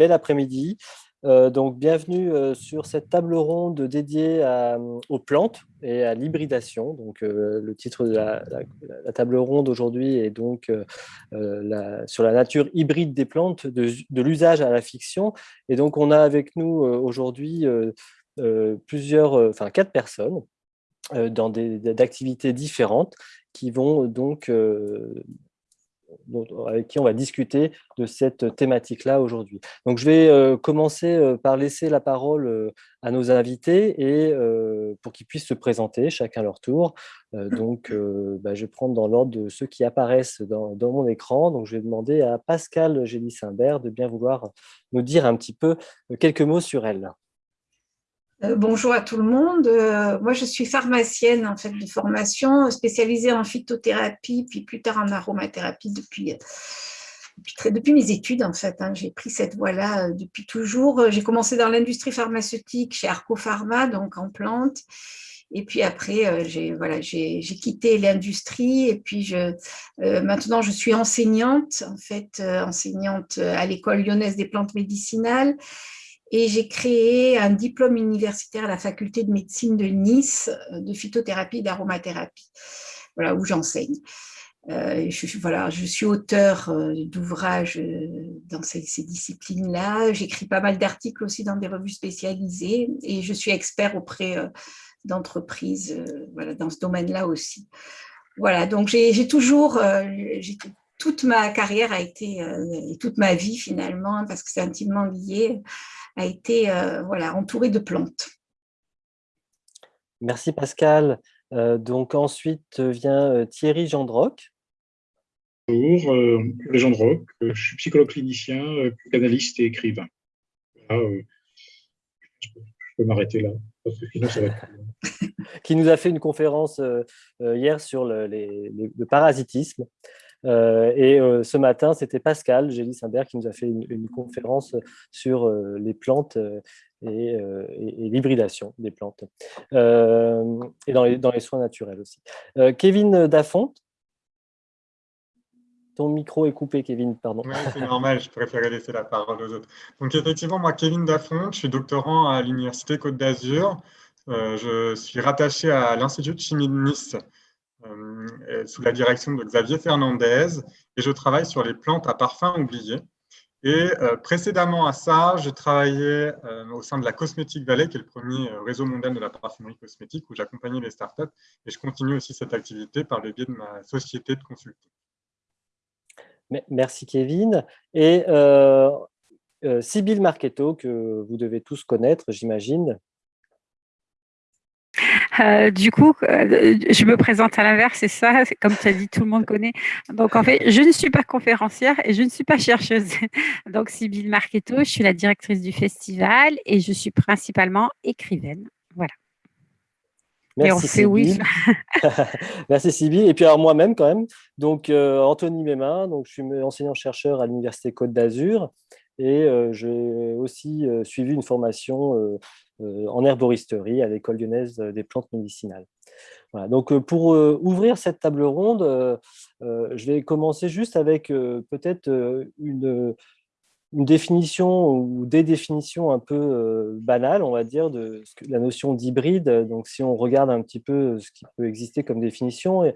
bel après-midi. Euh, donc, bienvenue euh, sur cette table ronde dédiée aux plantes et à l'hybridation. Donc, euh, le titre de la, table ronde aujourd'hui est donc sur la nature hybride des plantes, de, l'usage à la fiction. Et donc, on a avec nous aujourd'hui plusieurs, enfin quatre personnes dans des activités différentes qui vont donc avec qui on va discuter de cette thématique-là aujourd'hui. Donc, je vais euh, commencer euh, par laisser la parole euh, à nos invités et pour qu'ils puissent se présenter chacun leur tour. donc, bah, je vais prendre dans l'ordre de ceux qui apparaissent dans, mon écran. Donc, je vais demander à Pascal Gély-Simbert de bien vouloir nous dire un petit peu quelques mots sur elle. Euh, bonjour à tout le monde. Euh, moi, je suis pharmacienne en fait de formation, spécialisée en phytothérapie, puis plus tard en aromathérapie depuis, depuis, depuis mes études en fait. Hein. J'ai pris cette voie-là euh, depuis toujours. J'ai commencé dans l'industrie pharmaceutique chez Arco Pharma, donc en plantes. Et puis après, j'ai voilà, j'ai quitté l'industrie et puis je, maintenant je suis enseignante, en fait, enseignante à l'école lyonnaise des plantes médicinales et j'ai créé un diplôme universitaire à la faculté de médecine de Nice euh, de phytothérapie et d'aromathérapie, voilà, où j'enseigne. Euh, je, voilà, je suis auteur euh, d'ouvrages dans ces, disciplines-là. J'écris pas mal d'articles aussi dans des revues spécialisées et je suis expert auprès d'entreprises voilà, dans ce domaine-là aussi. Voilà, donc j'ai toujours, toute ma carrière a été, et toute ma vie finalement, parce que c'est intimement lié, a été euh, voilà, entouré de plantes. Merci Pascal. Euh, donc ensuite vient euh, Thierry Gendroc. Bonjour, Thierry Gendroc, je suis psychologue clinicien, canaliste et écrivain. je peux m'arrêter là, parce que sinon ça va être qui nous a fait une conférence hier sur le, le parasitisme. Euh, et euh, ce matin, c'était Pascal Gély-Simbert qui nous a fait une, conférence sur euh, les plantes et, l'hybridation des plantes, et dans les, soins naturels aussi. Kevin Dafont, ton micro est coupé, Kevin, pardon. Oui, c'est normal, je préférais laisser la parole aux autres. Donc effectivement, moi, Kevin Dafont, je suis doctorant à l'Université Côte d'Azur. je suis rattaché à l'Institut de chimie de Nice, sous la direction de Xavier Fernandez et je travaille sur les plantes à parfum oubliées. Et euh, précédemment à ça, je travaillais euh, au sein de la Cosmetic Valley, qui est le premier réseau mondial de la parfumerie cosmétique, où j'accompagnais les startups. Et je continue aussi cette activité par le biais de ma société de consulting. Merci Kevin. Et euh, Sybille Marchetto, que vous devez tous connaître, j'imagine, euh, du coup, euh, je me présente à l'inverse, c'est ça, comme tu as dit, tout le monde connaît. Donc, en fait, je ne suis pas conférencière et je ne suis pas chercheuse. Donc, Sybille Marchetto, je suis la directrice du festival et je suis principalement écrivaine. Voilà. Merci, et oui. Merci Sybille. Et puis alors moi-même quand même, donc euh, Anthony Mémin, donc je suis enseignant-chercheur à l'Université Côte d'Azur et j'ai aussi suivi une formation euh, en herboristerie à l'école lyonnaise des plantes médicinales. Voilà, donc euh, pour euh, ouvrir cette table ronde, je vais commencer juste avec peut-être une définition ou des définitions un peu banales, on va dire, de la notion d'hybride. Donc, si on regarde un petit peu ce qui peut exister comme définition,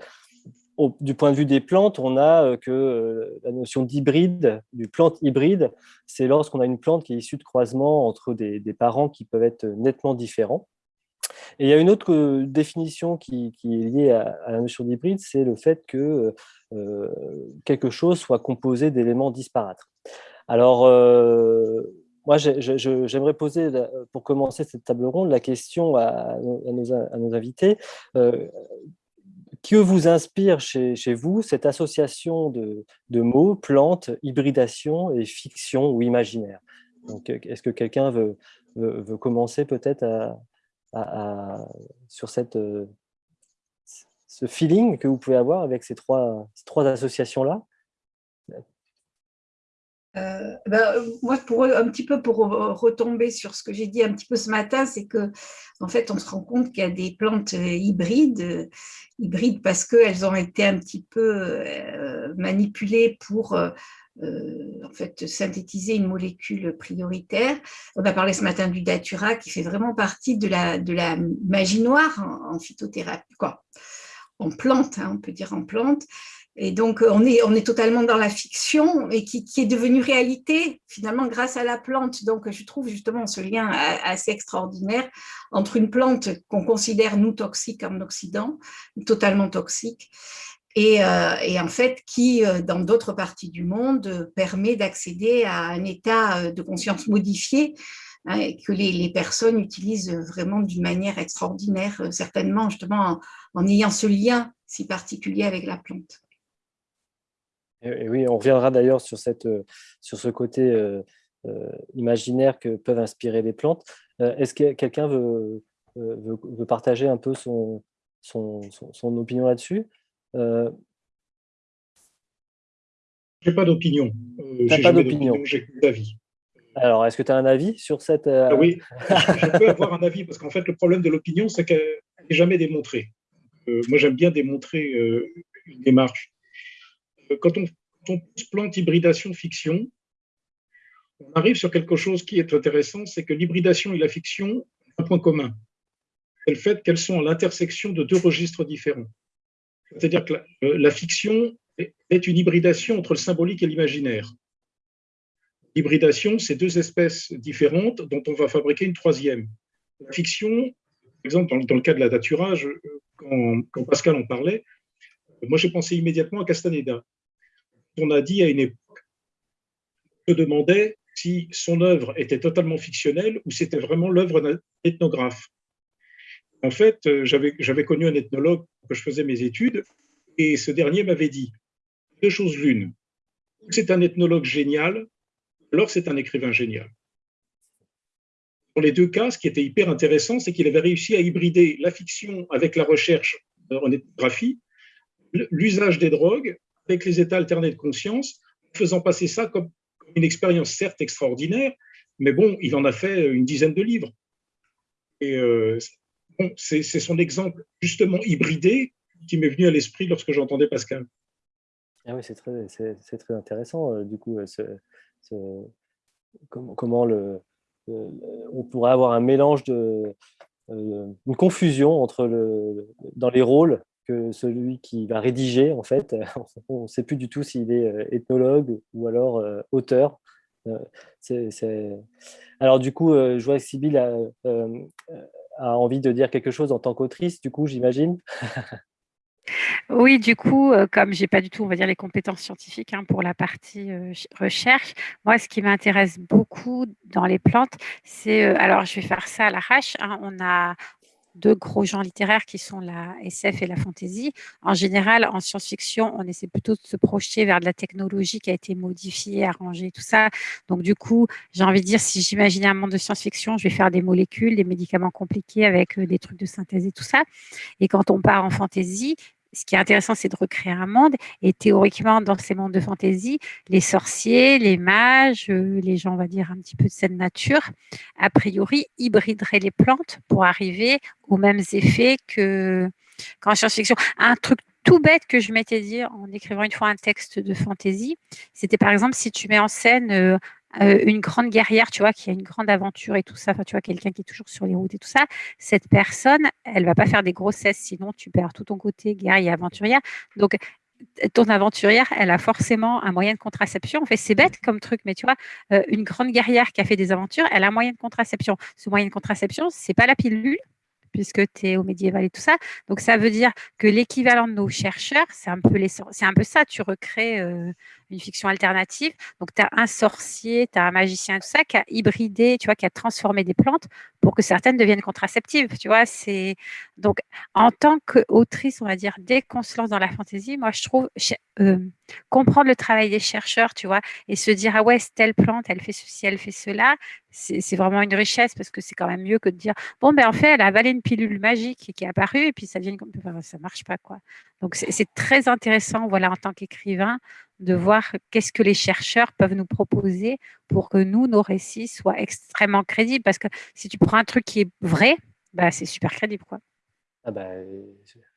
du point de vue des plantes, on a euh, que euh, la notion d'hybride, du plante hybride, c'est lorsqu'on a une plante qui est issue de croisement entre des, parents qui peuvent être nettement différents. Et il y a une autre euh, définition qui, est liée à, la notion d'hybride, c'est le fait que quelque chose soit composé d'éléments disparates. Alors, moi, j'aimerais poser, pour commencer cette table ronde, la question à, nos, invités que vous inspire chez, vous cette association de, mots, plantes, hybridation et fiction ou imaginaire? Est-ce que quelqu'un veut, commencer peut-être sur cette, ce feeling que vous pouvez avoir avec ces trois, ces trois associations-là? Euh, ben, moi, pour, un petit peu pour retomber sur ce que j'ai dit un petit peu ce matin, c'est que en fait, on se rend compte qu'il y a des plantes hybrides, hybrides parce qu'elles ont été un petit peu euh, manipulées pour, en fait, synthétiser une molécule prioritaire. On a parlé ce matin du datura qui fait vraiment partie de la, de la magie noire en, phytothérapie. En plante, hein, on peut dire en plante. Et donc, euh, on est, on est totalement dans la fiction et qui, est devenue réalité, finalement, grâce à la plante. Donc, je trouve justement ce lien assez extraordinaire entre une plante qu'on considère, nous, toxique en Occident, totalement toxique, et, euh, en fait, qui, euh, dans d'autres parties du monde, permet d'accéder à un état de conscience modifié hein, et que les, personnes utilisent vraiment d'une manière extraordinaire, certainement, justement, en ayant ce lien si particulier avec la plante. Et oui, on reviendra d'ailleurs sur, euh, sur ce côté euh, euh, imaginaire que peuvent inspirer les plantes. Est-ce que quelqu'un veut, veut, partager un peu son, son, son, opinion là-dessus? Je n'ai pas d'opinion. n'ai pas d'opinion, j'ai d'avis. Alors, est-ce que tu as un avis sur cette… Oui, je peux avoir un avis, parce qu'en fait, le problème de l'opinion, c'est qu'elle n'est jamais démontrée. moi, j'aime bien démontrer une démarche quand on, plante hybridation fiction, on arrive sur quelque chose qui est intéressant, c'est que l'hybridation et la fiction ont un point commun. C'est le fait qu'elles sont à l'intersection de deux registres différents. C'est-à-dire que euh, la, fiction est une hybridation entre le symbolique et l'imaginaire. L'hybridation, c'est deux espèces différentes dont on va fabriquer une troisième. La fiction, par exemple, dans, le cas de la daturage, quand, quand Pascal en parlait, moi j'ai pensé immédiatement à Castaneda on a dit à une époque, se demandait si son œuvre était totalement fictionnelle ou c'était vraiment l'œuvre d'un ethnographe. En fait, euh, j'avais connu un ethnologue que je faisais mes études et ce dernier m'avait dit deux choses l'une. C'est un ethnologue génial, alors c'est un écrivain génial. Dans les deux cas, ce qui était hyper intéressant, c'est qu'il avait réussi à hybrider la fiction avec la recherche en ethnographie, l'usage des drogues avec les états alternés de conscience, faisant passer ça comme, une expérience certes extraordinaire, mais bon, il en a fait une dizaine de livres. Et euh, c'est son exemple justement hybridé qui m'est venu à l'esprit lorsque j'entendais Pascal. Ah oui, c'est très, très, intéressant, euh, du coup, comment, le, on pourrait avoir un mélange de, euh, une confusion entre le, dans les rôles que celui qui va rédiger, en fait. On ne sait plus du tout s'il est euh, ethnologue ou alors euh, auteur. Euh, alors du coup, je vois que Sybille a, envie de dire quelque chose en tant qu'autrice, du coup, j'imagine Oui, du coup, comme j'ai pas du tout, on va dire, les compétences scientifiques hein, pour la partie recherche, moi, ce qui m'intéresse beaucoup dans les plantes, c'est, alors je vais faire ça à l'arrache, hein, on a deux gros genres littéraires qui sont la SF et la fantasy. En général, en science-fiction, on essaie plutôt de se projeter vers de la technologie qui a été modifiée, arrangée, tout ça. Donc, du coup, j'ai envie de dire, si j'imaginais un monde de science-fiction, je vais faire des molécules, des médicaments compliqués avec euh, des trucs de synthèse et tout ça. Et quand on part en fantasy, ce qui est intéressant, c'est de recréer un monde. Et théoriquement, dans ces mondes de fantaisie, les sorciers, les mages, euh, les gens, on va dire, un petit peu de cette nature, a priori, hybrideraient les plantes pour arriver aux mêmes effets que qu'en science-fiction. Un truc tout bête que je m'étais dit en écrivant une fois un texte de fantaisie, c'était par exemple si tu mets en scène euh, une grande guerrière, tu vois, qui a une grande aventure et tout ça, enfin, tu vois, quelqu'un qui est toujours sur les routes et tout ça, cette personne, elle va pas faire des grossesses, sinon tu perds tout ton côté guerrier aventurière. Donc, ton aventurière, elle a forcément un moyen de contraception. En fait, c'est bête comme truc, mais tu vois, euh, une grande guerrière qui a fait des aventures, elle a un moyen de contraception. Ce moyen de contraception, c'est pas la pilule, puisque tu es au médiéval et tout ça. Donc, ça veut dire que l'équivalent de nos chercheurs, c'est un, peu un peu ça, tu recrées euh, une fiction alternative. Donc, tu as un sorcier, tu as un magicien, tout ça, qui a hybridé, tu vois, qui a transformé des plantes pour que certaines deviennent contraceptives, tu vois. C'est Donc, en tant qu'autrice, on va dire, dès qu'on se lance dans la fantaisie, moi, je trouve euh, comprendre le travail des chercheurs, tu vois, et se dire, ah ouais, telle plante, elle fait ceci, elle fait cela, c'est vraiment une richesse parce que c'est quand même mieux que de dire, bon, ben en fait, elle a avalé une pilule magique qui est apparue et puis ça devient, ça marche pas, quoi. Donc, c'est très intéressant, voilà, en tant qu'écrivain, de voir qu'est-ce que les chercheurs peuvent nous proposer pour que nous, nos récits soient extrêmement crédibles. Parce que si tu prends un truc qui est vrai, bah, c'est super crédible. Quoi. Ah bah,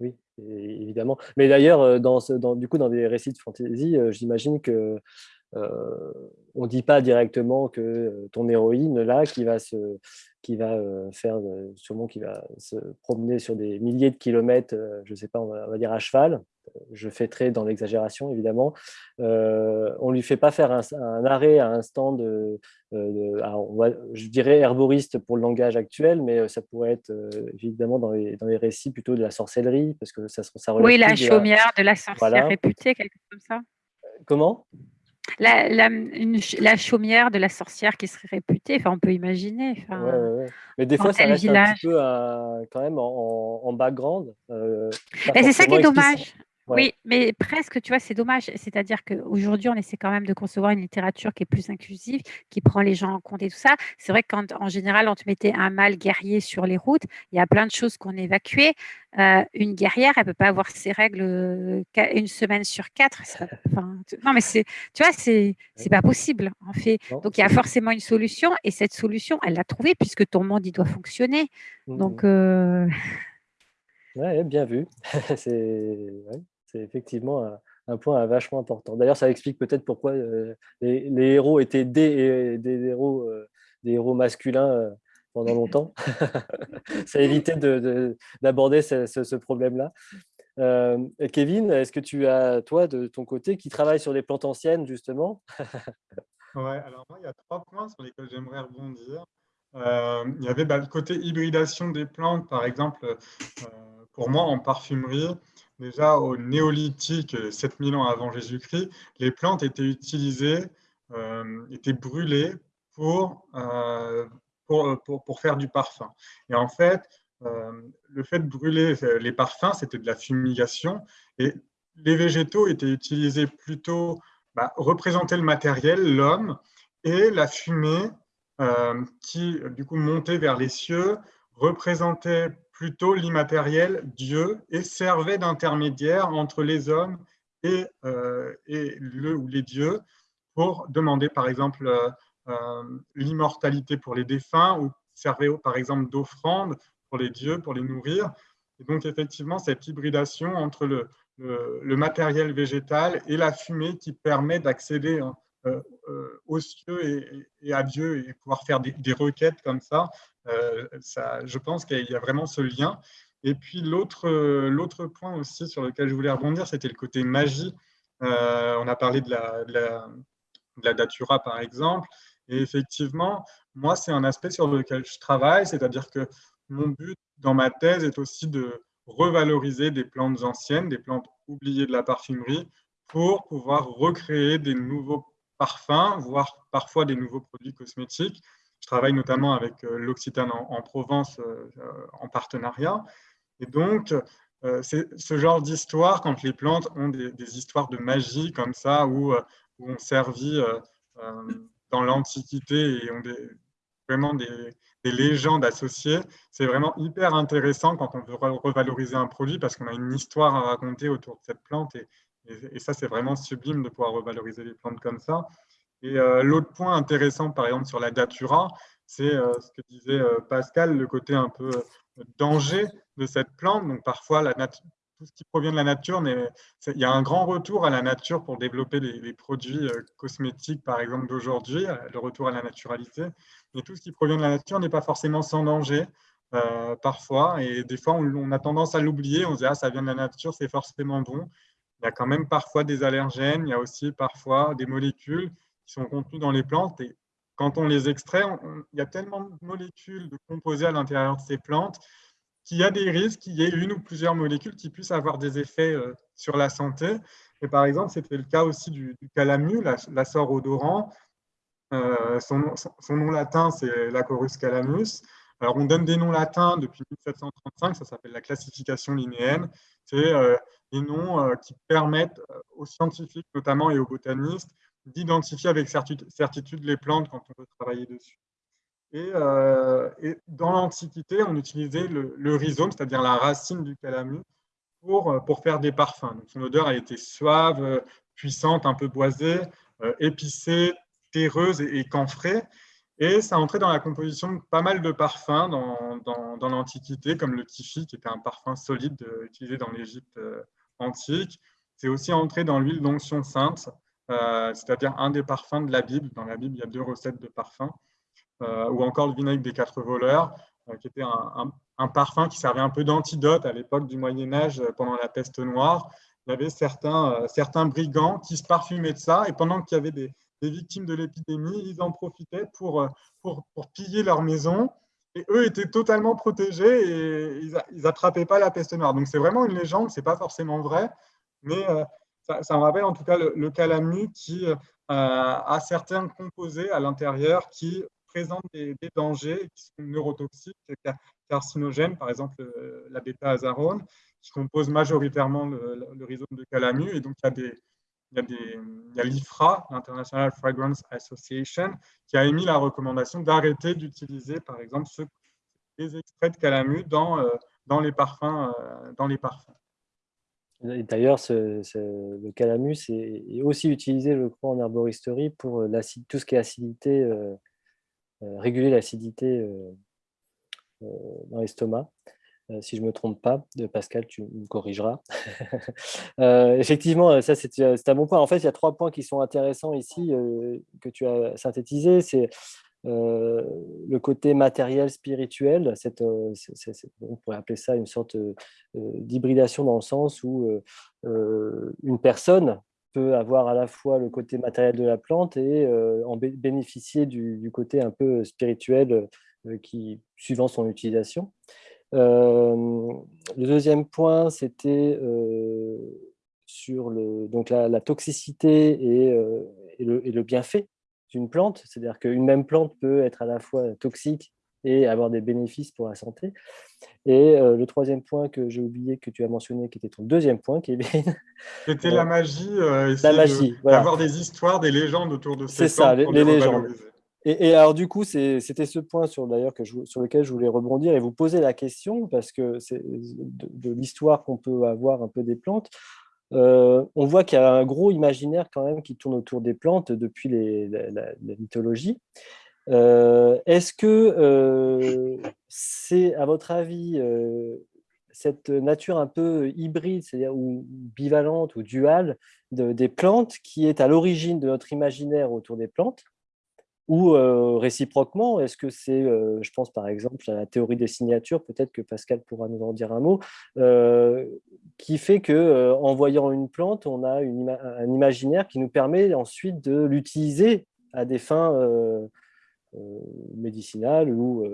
oui, évidemment. Mais d'ailleurs, euh, du coup, dans des récits de fantasy, euh, j'imagine que on ne dit pas directement que ton héroïne, là, qui va se, qui va faire sûrement qui va se promener sur des milliers de kilomètres, je ne sais pas, on va, dire à cheval. Je fais très dans l'exagération, évidemment. on ne lui fait pas faire un, arrêt à un stand, de, je dirais herboriste pour le langage actuel, mais ça pourrait être évidemment dans les, dans les, récits plutôt de la sorcellerie, parce que ça, ça Oui, la chaumière de la sorcière réputée, quelque chose comme ça. Comment? La, la, chaumière de la sorcière qui serait réputée, enfin, on peut imaginer. Mais des fois, ça reste un petit peu quand même en, background. Euh, c'est ça qui est dommage. Oui, mais presque, tu vois, c'est dommage. C'est-à-dire qu'aujourd'hui, on essaie quand même de concevoir une littérature qui est plus inclusive, qui prend les gens en compte et tout ça. C'est vrai qu'en général, on te mettait un mâle guerrier sur les routes. Il y a plein de choses qu'on évacuait. Euh, une guerrière, elle ne peut pas avoir ses règles euh, une semaine sur quatre. non, mais c'est, tu vois, c'est, c'est pas possible, en fait. Donc, il y a forcément une solution. Et cette solution, elle l'a trouvée puisque ton monde, il doit fonctionner. Mmh Donc. Euh, oui, bien vu. c'est c'est effectivement un, point vachement important. D'ailleurs, ça explique peut-être pourquoi euh, les, héros étaient des, des, héros, euh, des héros masculins euh, pendant longtemps. ça évitait d'aborder ce, problème-là. Kevin, est-ce que tu as, toi, de ton côté, qui travaille sur les plantes anciennes, justement? Ouais, alors moi, il y a trois points sur lesquels j'aimerais rebondir. il y avait bah, le côté hybridation des plantes, par exemple, pour moi, en parfumerie, déjà au néolithique, 7000 ans avant Jésus-Christ, les plantes étaient utilisées, euh, étaient brûlées pour, euh, pour, pour, faire du parfum. Et en fait, euh, le fait de brûler les parfums, c'était de la fumigation. Et les végétaux étaient utilisés plutôt, bah, représenter le matériel, l'homme, et la fumée qui, du coup, montait vers les cieux, représentait plutôt l'immatériel, Dieu, et servait d'intermédiaire entre les hommes et, euh, et, le ou les dieux pour demander par exemple euh, euh, l'immortalité pour les défunts ou servait par exemple d'offrande pour les dieux, pour les nourrir. Et donc effectivement, cette hybridation entre le, le, matériel végétal et la fumée qui permet d'accéder aux cieux et, à Dieu et pouvoir faire des, requêtes comme ça, ça, je pense qu'il y a vraiment ce lien. Et puis l'autre point aussi sur lequel je voulais rebondir, c'était le côté magie. Euh, on a parlé de la, datura, par exemple. Et effectivement, moi, c'est un aspect sur lequel je travaille, c'est-à-dire que mon but dans ma thèse est aussi de revaloriser des plantes anciennes, des plantes oubliées de la parfumerie, pour pouvoir recréer des nouveaux parfums, voire parfois des nouveaux produits cosmétiques travaille notamment avec euh, l'Occitane en, Provence euh, euh, en partenariat. Et donc, c'est ce genre d'histoire, quand les plantes ont des, histoires de magie comme ça, où, on servi dans l'Antiquité et ont vraiment des, légendes associées, c'est vraiment hyper intéressant quand on veut revaloriser un produit parce qu'on a une histoire à raconter autour de cette plante. Et ça, c'est vraiment sublime de pouvoir revaloriser les plantes comme ça. Et euh, l'autre point intéressant, par exemple, sur la datura, c'est euh, ce que disait euh, Pascal, le côté un peu danger de cette plante. Donc parfois, tout ce qui provient de la nature, mais il y a un grand retour à la nature pour développer les, produits cosmétiques, par exemple, d'aujourd'hui, le retour à la naturalité. Mais tout ce qui provient de la nature n'est pas forcément sans danger. parfois, et des fois on, a tendance à l'oublier, on se dit ah ça vient de la nature, c'est forcément bon. Il y a quand même parfois des allergènes, il y a aussi parfois des molécules sont contenus dans les plantes. Et quand on les extrait, il y a tellement de molécules de composés à l'intérieur de ces plantes qu'il y a des risques qu'il y ait une ou plusieurs molécules qui puissent avoir des effets euh, sur la santé. Et par exemple, c'était le cas aussi du, calamu, l'aceur odorant. Euh, son, son, nom latin, c'est l'Acorus calamus. Alors, on donne des noms latins depuis 1735, ça s'appelle la classification linéenne. C'est euh, des noms qui permettent aux scientifiques, notamment, et aux botanistes, d'identifier avec certitude les plantes quand on veut travailler dessus. Et, euh, dans l'Antiquité, on utilisait le, rhizome, c'est-à-dire la racine du calamus, pour, euh, pour faire des parfums. Donc, son odeur a été suave, puissante, un peu boisée, euh, épicée, terreuse et, camphrée. Et ça entrait dans la composition de pas mal de parfums dans, dans, l'Antiquité, comme le tifi, qui était un parfum solide utilisé dans l'Égypte antique. C'est aussi entré dans l'huile d'onction sainte, c'est-à-dire un des parfums de la Bible. Dans la Bible, il y a deux recettes de parfums. ou encore le vinaigre des quatre voleurs, qui était un, parfum qui servait un peu d'antidote à l'époque du Moyen Âge pendant la peste noire. Il y avait certains, certains brigands qui se parfumaient de ça, et pendant qu'il y avait des, victimes de l'épidémie, ils en profitaient pour, pour, piller leur maison. Et eux étaient totalement protégés et ils n'attrapaient pas la peste noire. Donc c'est vraiment une légende, ce n'est pas forcément vrai, mais ça, me rappelle en tout cas le, calamu qui a certains composés à l'intérieur qui présentent des, dangers, qui sont neurotoxiques, carcinogènes, par exemple la bêta-azarone, qui compose majoritairement le, le, rhizome de calamu. Et donc il y a l'IFRA, l'International Fragrance Association, qui a émis la recommandation d'arrêter d'utiliser, par exemple, ce, les extraits de euh, euh, dans les parfums. D'ailleurs, le calamus est, aussi utilisé, je crois, en herboristerie pour euh, tout ce qui est acidité, réguler l'acidité dans l'estomac. Euh, si je ne me trompe pas, Pascal, tu me corrigeras. Euh, effectivement, ça c'est un bon point. En fait, il y a trois points qui sont intéressants ici euh, que tu as synthétisés. C'est le côté matériel, spirituel. Cette, on pourrait appeler ça une sorte d'hybridation dans le sens où une personne peut avoir à la fois le côté matériel de la plante et en bénéficier du, côté un peu spirituel qui, suivant son utilisation. Euh, le deuxième point, c'était euh, sur le, donc la, toxicité euh, et, le, bienfait d'une plante. C'est-à-dire qu'une même plante peut être à la fois toxique et avoir des bénéfices pour la santé. Et le troisième point que j'ai oublié, que tu as mentionné, qui était ton deuxième point, Kevin. C'était la magie, la magie, d'avoir des histoires, des légendes autour de ces C'est ça, les, les légendes. Et, alors, du coup, c'était ce point sur, que sur lequel je voulais rebondir et vous poser la question, parce que c'est de, l'histoire qu'on peut avoir un peu des plantes. Euh, on voit qu'il y a un gros imaginaire quand même qui tourne autour des plantes depuis les, la, mythologie. Euh, est-ce que euh, c'est, à votre avis, cette nature un peu hybride, c'est-à-dire bivalente ou duale des plantes qui est à l'origine de notre imaginaire autour des plantes ou réciproquement, est-ce que c'est, je pense par exemple à la théorie des signatures, peut-être que Pascal pourra nous en dire un mot, qui fait que en voyant une plante, on a un imaginaire qui nous permet ensuite de l'utiliser à des fins médicinales ou,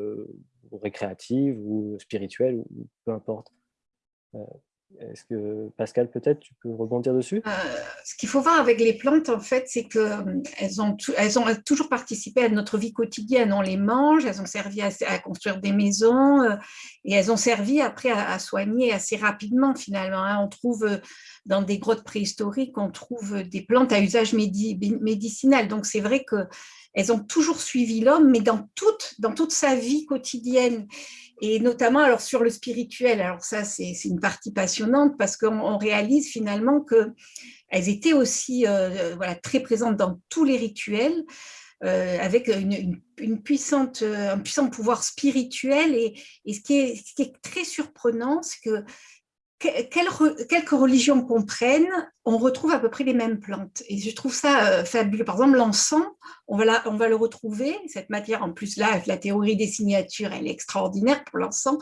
récréatives ou spirituelles, ou peu importe. Est-ce que Pascal, peut-être, tu peux rebondir dessus? Euh, Ce qu'il faut voir avec les plantes, en fait, c'est qu'elles ont, elles ont toujours participé à notre vie quotidienne. On les mange, elles ont servi à, construire des maisons euh, et elles ont servi après à, soigner assez rapidement, finalement. Hein. On trouve euh, dans des grottes préhistoriques, on trouve des plantes à usage médicinal. Donc, c'est vrai que elles ont toujours suivi l'homme, mais dans toute sa vie quotidienne et notamment alors sur le spirituel. Alors ça, c'est une partie passionnante parce qu'on réalise finalement qu'elles étaient aussi euh, voilà, très présentes dans tous les rituels, euh, avec une, une, puissante, un puissant pouvoir spirituel. Et, et ce, qui est, très surprenant, c'est que quelques religions qu'on prenne, on retrouve à peu près les mêmes plantes. Et je trouve ça euh, fabuleux. Par exemple, l'encens, on, va le retrouver, cette matière, en plus là, la théorie des signatures, elle est extraordinaire pour l'encens.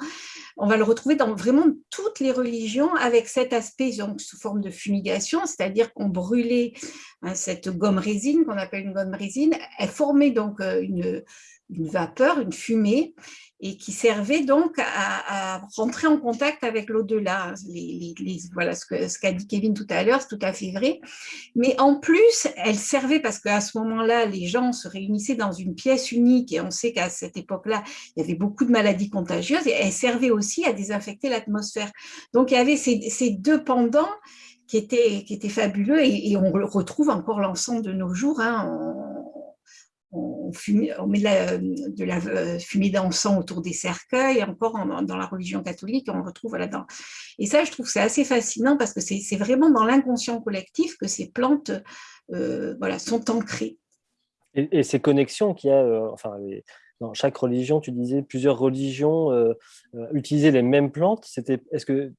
On va le retrouver dans vraiment toutes les religions avec cet aspect donc, sous forme de fumigation, c'est-à-dire qu'on brûlait hein, cette gomme résine, qu'on appelle une gomme résine, elle formait donc euh, une vapeur, une fumée, et qui servait donc à, rentrer en contact avec l'au-delà. voilà ce qu'a dit Kevin tout à l'heure, c'est tout à fait vrai. Mais en plus, elle servait parce qu'à ce moment-là, les gens se réunissaient dans une pièce unique et on sait qu'à cette époque-là, il y avait beaucoup de maladies contagieuses et elle servait aussi à désinfecter l'atmosphère. Donc, il y avait ces, deux pendants qui étaient, fabuleux et, on retrouve encore l'ensemble de nos jours. Hein, on met de la, euh, fumée d'encens autour des cercueils, encore dans la religion catholique, on retrouve là-dedans. Et ça, je trouve c'est assez fascinant parce que c'est vraiment dans l'inconscient collectif que ces plantes euh, voilà, sont ancrées. Et, ces connexions qu'il y a, euh, enfin, dans chaque religion, tu disais plusieurs religions utilisaient les mêmes plantes. Est-ce que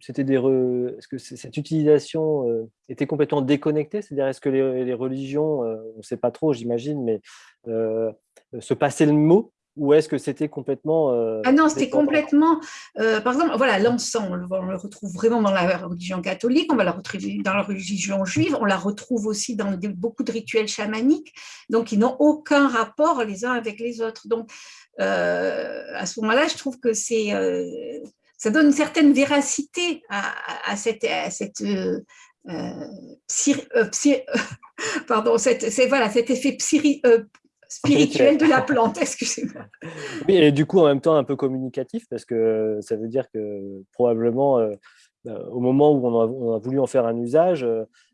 c'était des est-ce que cette utilisation euh, était complètement déconnectée? C'est-à-dire, est-ce que les, religions, euh, on ne sait pas trop, j'imagine, mais euh, se passaient le mot? Ou est-ce que c'était complètement Ah non, c'était complètement. par exemple, voilà, l'encens, on, le retrouve vraiment dans la religion catholique, on va la retrouver dans la religion juive, on la retrouve aussi dans beaucoup de rituels chamaniques, donc ils n'ont aucun rapport les uns avec les autres. Donc, à ce moment-là, je trouve que c'est ça donne une certaine véracité à, cette, euh, euh, euh, pardon, c'est voilà, cet effet spirituel de la plante, excusez-moi. Oui, et du coup, en même temps, un peu communicatif, parce que ça veut dire que probablement, au moment où on a, voulu en faire un usage,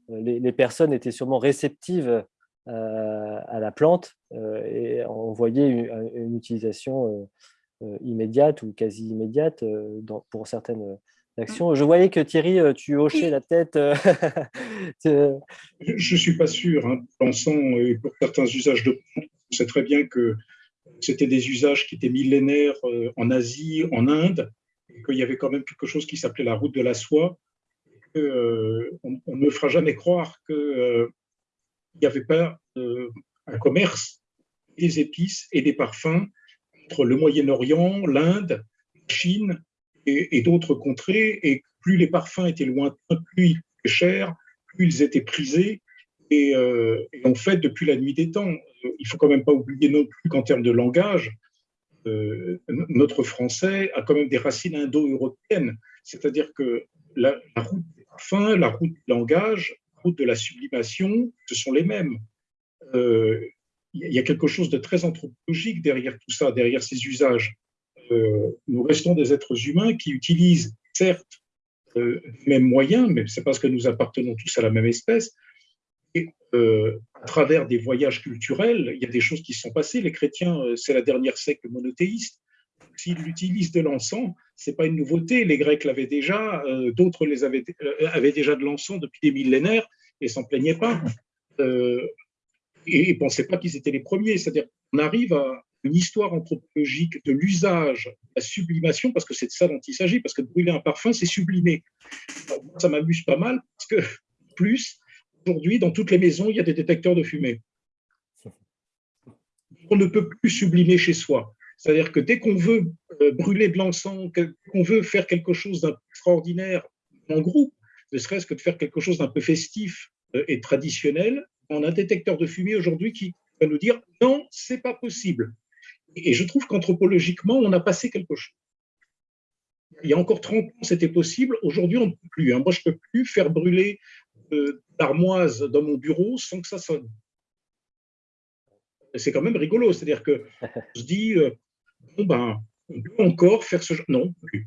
les, personnes étaient sûrement réceptives à la plante et on voyait une utilisation euh, immédiate ou quasi immédiate euh, pour certaines euh, actions. Je voyais que Thierry, tu hochais la tête. Je ne suis pas sûr. Hein. Pensons pour certains usages de plantes, on sait très bien que c'était des usages qui étaient millénaires en Asie, en Inde, et qu'il y avait quand même quelque chose qui s'appelait la route de la soie. on, ne me fera jamais croire qu'il n'y avait pas un commerce des épices et des parfums le Moyen-Orient, l'Inde, la Chine et, d'autres contrées. Et plus les parfums étaient lointains, plus ils étaient chers, plus ils étaient prisés. Euh, et, en fait, depuis la nuit des temps, euh, il faut quand même pas oublier non plus qu'en termes de langage, euh, notre français a quand même des racines indo-européennes. C'est-à-dire que la, route des parfums, la route du langage, la route de la sublimation, ce sont les mêmes il y a quelque chose de très anthropologique derrière tout ça, derrière ces usages. Euh, nous restons des êtres humains qui utilisent, certes, euh, les mêmes moyens, mais c'est parce que nous appartenons tous à la même espèce. Et euh, à travers des voyages culturels, il y a des choses qui sont passées. Les chrétiens, c'est la dernière secte monothéiste. S'ils utilisent de l'encens, c'est pas une nouveauté. Les Grecs l'avaient déjà, d'autres avaient, avaient déjà de l'encens depuis des millénaires et s'en plaignaient pas et ne pensaient pas qu'ils étaient les premiers. C'est-à-dire qu'on arrive à une histoire anthropologique de l'usage, la sublimation, parce que c'est de ça dont il s'agit, parce que brûler un parfum, c'est sublimer. ça m'amuse pas mal, parce que plus, aujourd'hui, dans toutes les maisons, il y a des détecteurs de fumée. On ne peut plus sublimer chez soi. C'est-à-dire que dès qu'on veut euh, brûler de l'encens, qu'on veut faire quelque chose d'extraordinaire en groupe, ne serait-ce que de faire quelque chose d'un peu festif euh, et traditionnel, on a un détecteur de fumée aujourd'hui qui va nous dire non, c'est pas possible. Et je trouve qu'anthropologiquement, on a passé quelque chose. Il y a encore 30 ans, c'était possible. Aujourd'hui, on ne peut plus. Hein. Moi, je ne peux plus faire brûler euh, d'armoise dans mon bureau sans que ça sonne. C'est quand même rigolo. C'est-à-dire que je dis, euh, bon, ben, on peut encore faire ce genre. Non, plus.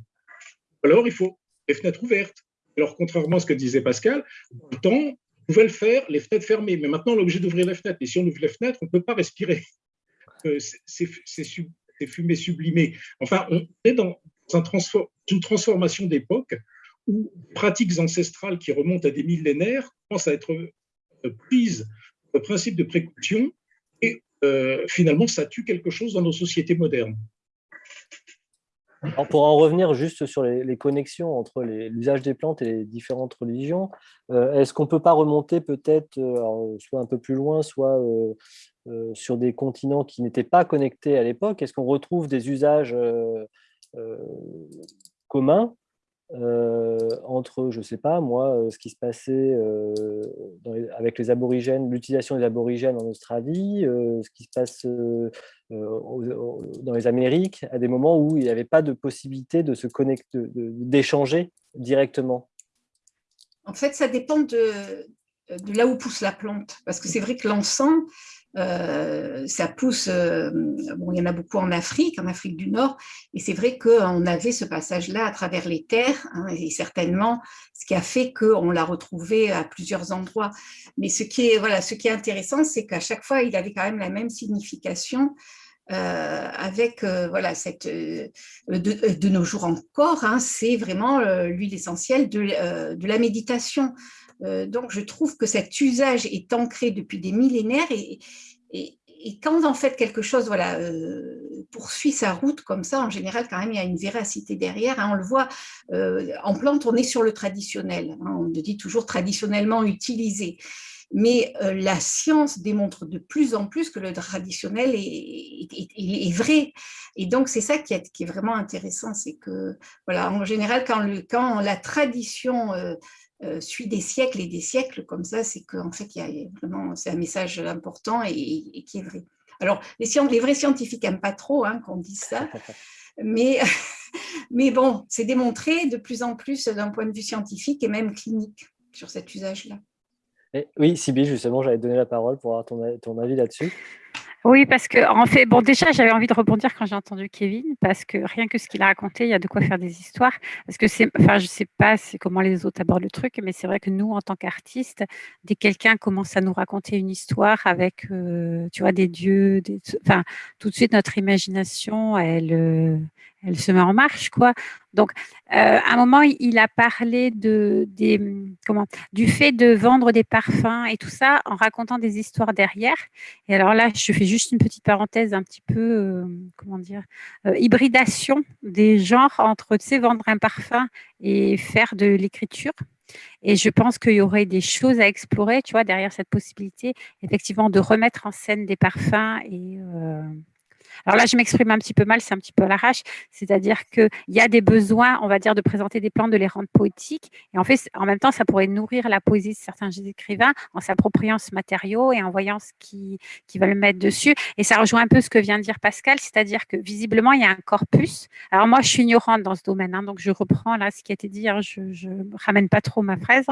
Alors, il faut les fenêtres ouvertes. Alors, contrairement à ce que disait Pascal, le temps, pouvait le faire, les fenêtres fermées. Mais maintenant, on est obligé d'ouvrir les fenêtres. Et si on ouvre les fenêtres, on ne peut pas respirer. Euh, c'est fumé sublimé. Enfin, on est dans une transformation d'époque où pratiques ancestrales qui remontent à des millénaires commencent à être euh, prises au principe de précaution et euh, finalement, ça tue quelque chose dans nos sociétés modernes pour en revenir juste sur les, connexions entre l'usage des plantes et les différentes religions, euh, est-ce qu'on ne peut pas remonter peut-être euh, soit un peu plus loin, soit euh, sur des continents qui n'étaient pas connectés à l'époque? Est-ce qu'on retrouve des usages communs entre, je ne sais pas, moi, ce qui se passait avec les aborigènes, l'utilisation des aborigènes en Australie, ce qui se passe dans les Amériques, à des moments où il n'y avait pas de possibilité de se connecter, d'échanger directement En fait, ça dépend de, de là où pousse la plante. Parce que c'est vrai que l'encens, euh, ça pousse, euh, bon, il y en a beaucoup en Afrique, en Afrique du Nord, et c'est vrai qu'on avait ce passage-là à travers les terres, hein, et certainement ce qui a fait qu'on l'a retrouvé à plusieurs endroits. Mais ce qui est, voilà, ce qui est intéressant, c'est qu'à chaque fois, il avait quand même la même signification. Euh, avec voilà cette de, nos jours encore, hein, c'est vraiment l'huile essentielle de la méditation. Euh, donc, je trouve que cet usage est ancré depuis des millénaires et, quand en fait quelque chose voilà, euh, poursuit sa route comme ça, en général, quand même, il y a une véracité derrière. Hein. on le voit, en plante, on est sur le traditionnel. Hein. on le dit toujours traditionnellement utilisé. Mais la science démontre de plus en plus que le traditionnel est, vrai. Et donc, c'est ça qui est, qui vraiment intéressant, c'est que, voilà, en général, quand, le, quand la tradition euh, suit des siècles et des siècles comme ça, c'est qu'en fait, il y a vraiment, c'est un message important et, qui est vrai. Alors, les, les vrais scientifiques n'aiment pas trop hein, qu'on dise ça, mais, mais bon, c'est démontré de plus en plus d'un point de vue scientifique et même clinique sur cet usage-là. Oui, Sybille, justement, j'allais donner la parole pour avoir ton, ton avis là-dessus. Oui, parce que en fait, bon, déjà, j'avais envie de rebondir quand j'ai entendu Kevin, parce que rien que ce qu'il a raconté, il y a de quoi faire des histoires. Parce que c'est, enfin, je sais pas c'est comment les autres abordent le truc, mais c'est vrai que nous, en tant qu'artistes, dès que quelqu'un commence à nous raconter une histoire avec, euh, tu vois, des dieux, enfin, tout de suite notre imagination, elle, euh, elle se met en marche, quoi. Donc, euh, à un moment, il a parlé de, comment, du fait de vendre des parfums et tout ça en racontant des histoires derrière. Et alors là, je fais juste une petite parenthèse, un petit peu, euh, comment dire, euh, hybridation des genres entre, tu vendre un parfum et faire de l'écriture. Et je pense qu'il y aurait des choses à explorer, tu vois, derrière cette possibilité, effectivement, de remettre en scène des parfums et alors là, je m'exprime un petit peu mal, c'est un petit peu à l'arrache, c'est-à-dire qu'il y a des besoins, on va dire, de présenter des plantes, de les rendre poétiques, et en fait, en même temps, ça pourrait nourrir la poésie de certains écrivains en s'appropriant ce matériau et en voyant ce qui, qui le mettre dessus. Et ça rejoint un peu ce que vient de dire Pascal, c'est-à-dire que visiblement, il y a un corpus. Alors moi, je suis ignorante dans ce domaine, hein, donc je reprends là ce qui a été dit, hein, je ne ramène pas trop ma fraise.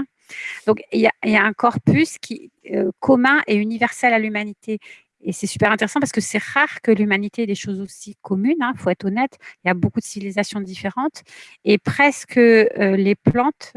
Donc, il y a, un corpus qui, euh, commun et universel à l'humanité et c'est super intéressant parce que c'est rare que l'humanité ait des choses aussi communes, il hein, faut être honnête. Il y a beaucoup de civilisations différentes. Et presque euh, les plantes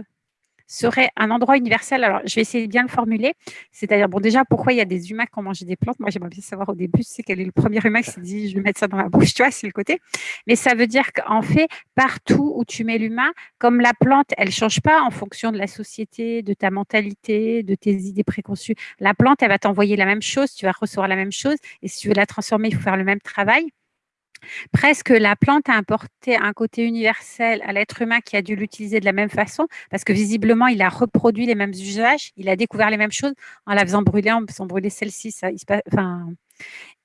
serait un endroit universel. Alors, je vais essayer de bien le formuler. C'est-à-dire, bon, déjà, pourquoi il y a des humains qui ont mangé des plantes? Moi, j'aimerais bien savoir au début, c'est quel est le premier humain qui s'est dit, je vais mettre ça dans ma bouche, tu vois, c'est le côté. Mais ça veut dire qu'en fait, partout où tu mets l'humain, comme la plante, elle change pas en fonction de la société, de ta mentalité, de tes idées préconçues. La plante, elle va t'envoyer la même chose, tu vas recevoir la même chose. Et si tu veux la transformer, il faut faire le même travail. Presque la plante a apporté un côté universel à l'être humain qui a dû l'utiliser de la même façon, parce que visiblement, il a reproduit les mêmes usages, il a découvert les mêmes choses en la faisant brûler, en faisant brûler celle-ci.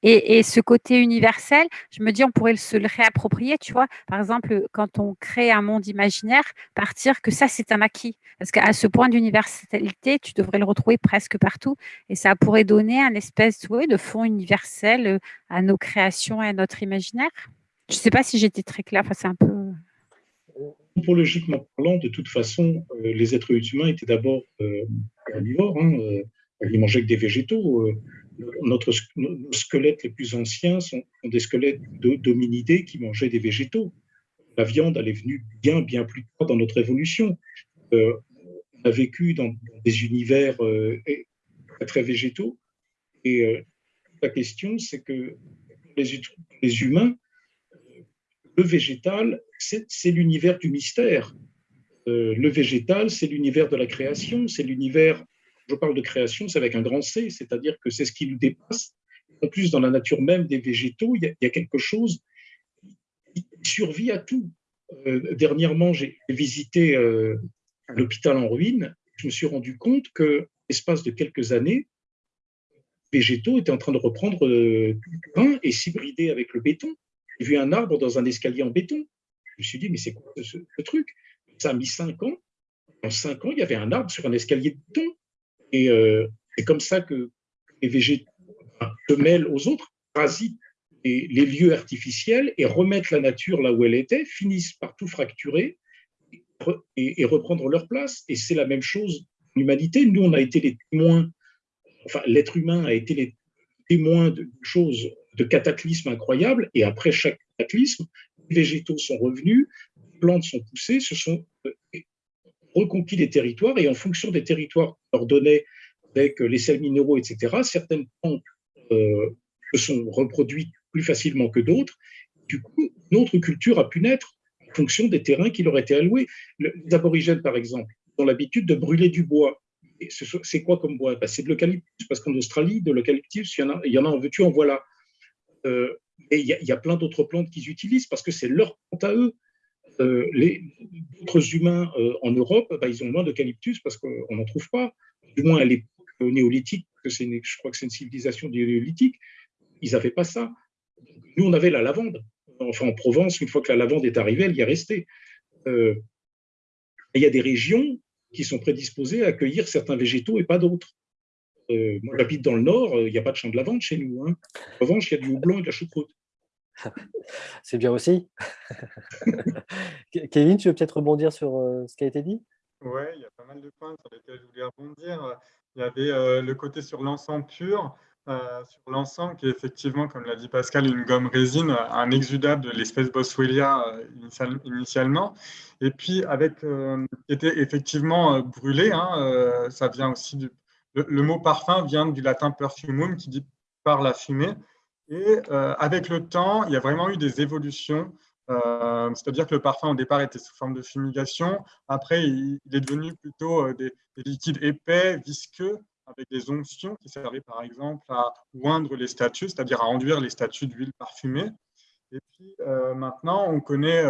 Et, ce côté universel, je me dis, on pourrait se le réapproprier, tu vois. Par exemple, quand on crée un monde imaginaire, partir que ça, c'est un acquis. Parce qu'à ce point d'universalité, tu devrais le retrouver presque partout. Et ça pourrait donner un espèce de fond universel euh, à nos créations et à notre imaginaire. Je ne sais pas si j'étais très claire, enfin, c'est un peu... Anthropologiquement parlant, de toute façon, euh, les êtres humains étaient d'abord euh. Hein, ils mangeaient que des végétaux nos squelettes les plus anciens sont, des squelettes d'hominidés qui mangeaient des végétaux. La viande, elle est venue bien, bien plus tard dans notre évolution. Euh, on a vécu dans des univers euh, très végétaux. Et euh, la question, c'est que les, les humains, le végétal, c'est l'univers du mystère. le végétal, c'est l'univers de la création, c'est l'univers je parle de création, c'est avec un grand C, c'est-à-dire que c'est ce qui nous dépasse. En plus, dans la nature même des végétaux, il y a, quelque chose qui survit à tout. Euh, dernièrement, j'ai visité euh, l'hôpital en ruine. Je me suis rendu compte que, l'espace de quelques années, les végétaux étaient en train de reprendre euh, du grain et s'hybrider avec le béton. J'ai vu un arbre dans un escalier en béton. Je me suis dit, mais c'est quoi ce, truc? Ça a mis cinq ans. En cinq ans, il y avait un arbre sur un escalier de béton. Et euh, c'est comme ça que les végétaux se mêlent aux autres, parasitent les, lieux artificiels et remettent la nature là où elle était, finissent par tout fracturer et, reprendre leur place. Et c'est la même chose en humanité. Nous, on a été les témoins, enfin, l'être humain a été les témoins de choses, de cataclysmes incroyables. Et après chaque cataclysme, les végétaux sont revenus, les plantes sont poussées, se sont euh, reconquis les territoires et en fonction des territoires qu'on leur donnait avec les sels minéraux, etc., certaines plantes euh, se sont reproduites plus facilement que d'autres. Du coup, une autre culture a pu naître en fonction des terrains qui leur étaient alloués. Les aborigènes, par exemple, ont l'habitude de brûler du bois. C'est quoi comme bois? Ben, C'est de l'eucalyptus, parce qu'en Australie, de l'eucalyptus, il, y en a, y en veux-tu, en voilà. Euh, il y, a plein d'autres plantes qu'ils utilisent parce que c'est leur plante à eux. Euh, les autres humains euh, en Europe, bah, ils ont moins d'eucalyptus parce qu'on n'en trouve pas. Du moins à l'époque néolithique, que je crois que c'est une civilisation néolithique, ils n'avaient pas ça. Nous, on avait la lavande. Enfin, en Provence, une fois que la lavande est arrivée, elle y est restée. Euh, il y a des régions qui sont prédisposées à accueillir certains végétaux et pas d'autres. moi, j'habite dans le nord, il n'y a pas de champ de lavande chez nous. Hein. En revanche, il y a du houblon et de la choucroute. C'est bien aussi. Kevin, tu veux peut-être rebondir sur euh, ce qui a été dit? Oui, il y a pas mal de points sur lesquels je voulais rebondir. Il y avait euh, le côté sur l'encens pur, euh, sur l'encens qui est effectivement, comme l'a dit Pascal, une gomme résine, un exudable de l'espèce Boswellia initialement. Et puis, avec, qui était effectivement brûlé, hein, ça vient aussi du. Le, le, mot parfum vient du latin perfumum qui dit par la fumée. Et euh, avec le temps, il y a vraiment eu des évolutions. Euh, c'est-à-dire que le parfum, au départ, était sous forme de fumigation. Après, il, est devenu plutôt euh, des, liquides épais, visqueux, avec des onctions qui servaient par exemple à oindre les statues, c'est-à-dire à enduire les statues d'huile parfumée. Et puis maintenant, on connaît,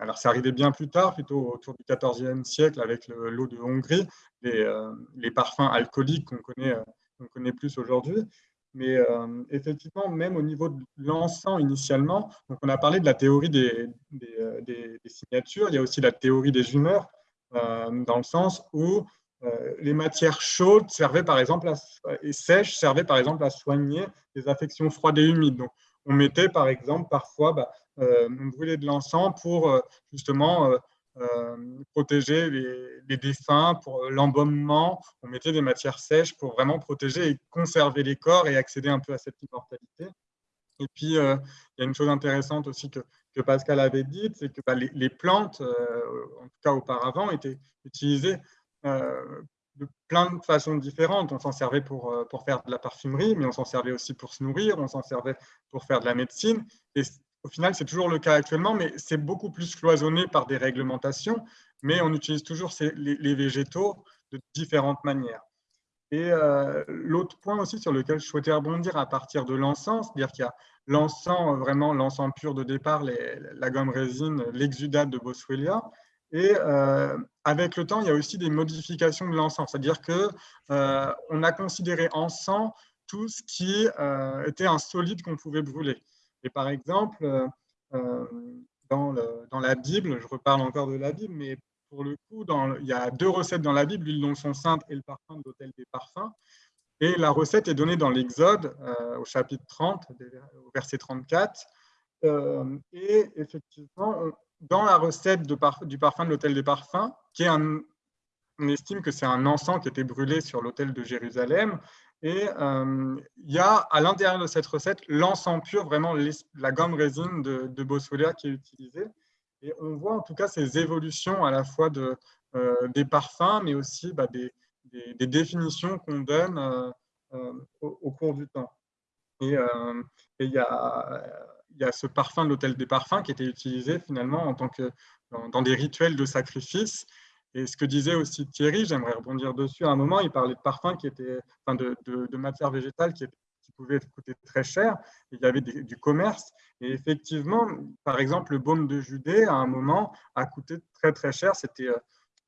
alors c'est arrivé bien plus tard, plutôt autour du XIVe siècle avec l'eau de Hongrie, les, parfums alcooliques qu'on connaît plus aujourd'hui. Mais euh, effectivement, même au niveau de l'encens initialement, donc on a parlé de la théorie des, euh, signatures, il y a aussi la théorie des humeurs, euh, dans le sens où les matières chaudes servaient par exemple et sèches servaient par exemple à soigner les affections froides et humides. Donc, on mettait par exemple parfois, bah, on brûlait de l'encens pour justement protéger les, défunts, pour l'embaumement. On mettait des matières sèches pour vraiment protéger et conserver les corps et accéder un peu à cette immortalité. Et puis, euh, il y a une chose intéressante aussi que, que Pascal avait dite, c'est que bah, les, plantes, euh, en tout cas auparavant, étaient utilisées de plein de façons différentes. On s'en servait pour, pour faire de la parfumerie, mais on s'en servait aussi pour se nourrir, on s'en servait pour faire de la médecine. Au final, c'est toujours le cas actuellement, mais c'est beaucoup plus cloisonné par des réglementations, mais on utilise toujours les, végétaux de différentes manières. Et euh, l'autre point aussi sur lequel je souhaitais rebondir à partir de l'encens, c'est-à-dire qu'il y a l'encens, vraiment l'encens pur de départ, la gomme résine, l'exudate de Boswellia, et euh, avec le temps, il y a aussi des modifications de l'encens, c'est-à-dire qu'on euh, a considéré encens tout ce qui était un solide qu'on pouvait brûler. Et par exemple, euh, euh, dans, la Bible, je reparle encore de la Bible, mais pour le coup, il y a deux recettes dans la Bible, l'huile dont sont sainte et le parfum de l'hôtel des parfums. Et la recette est donnée dans l'Exode, euh, au chapitre 30, au verset 34. et effectivement, dans la recette du parfum de l'hôtel des parfums, qui est on estime que c'est un encens qui était brûlé sur l'hôtel de Jérusalem, et euh, il y a à l'intérieur de cette recette l'encens pur, vraiment la gomme résine de, de qui est utilisée. Et on voit en tout cas ces évolutions à la fois de, euh, des parfums, mais aussi bah, des, définitions qu'on donne euh, au, cours du temps. Et il y, a, y a ce parfum de l'hôtel des parfums qui était utilisé finalement en tant que dans des rituels de sacrifice et ce que disait aussi Thierry, j'aimerais rebondir dessus à un moment, il parlait de parfums qui étaient, enfin de, matières végétales qui, pouvaient coûter très cher. il y avait du commerce. Et effectivement, par exemple, le baume de Judée, à un moment, a coûté très très cher. C'était euh,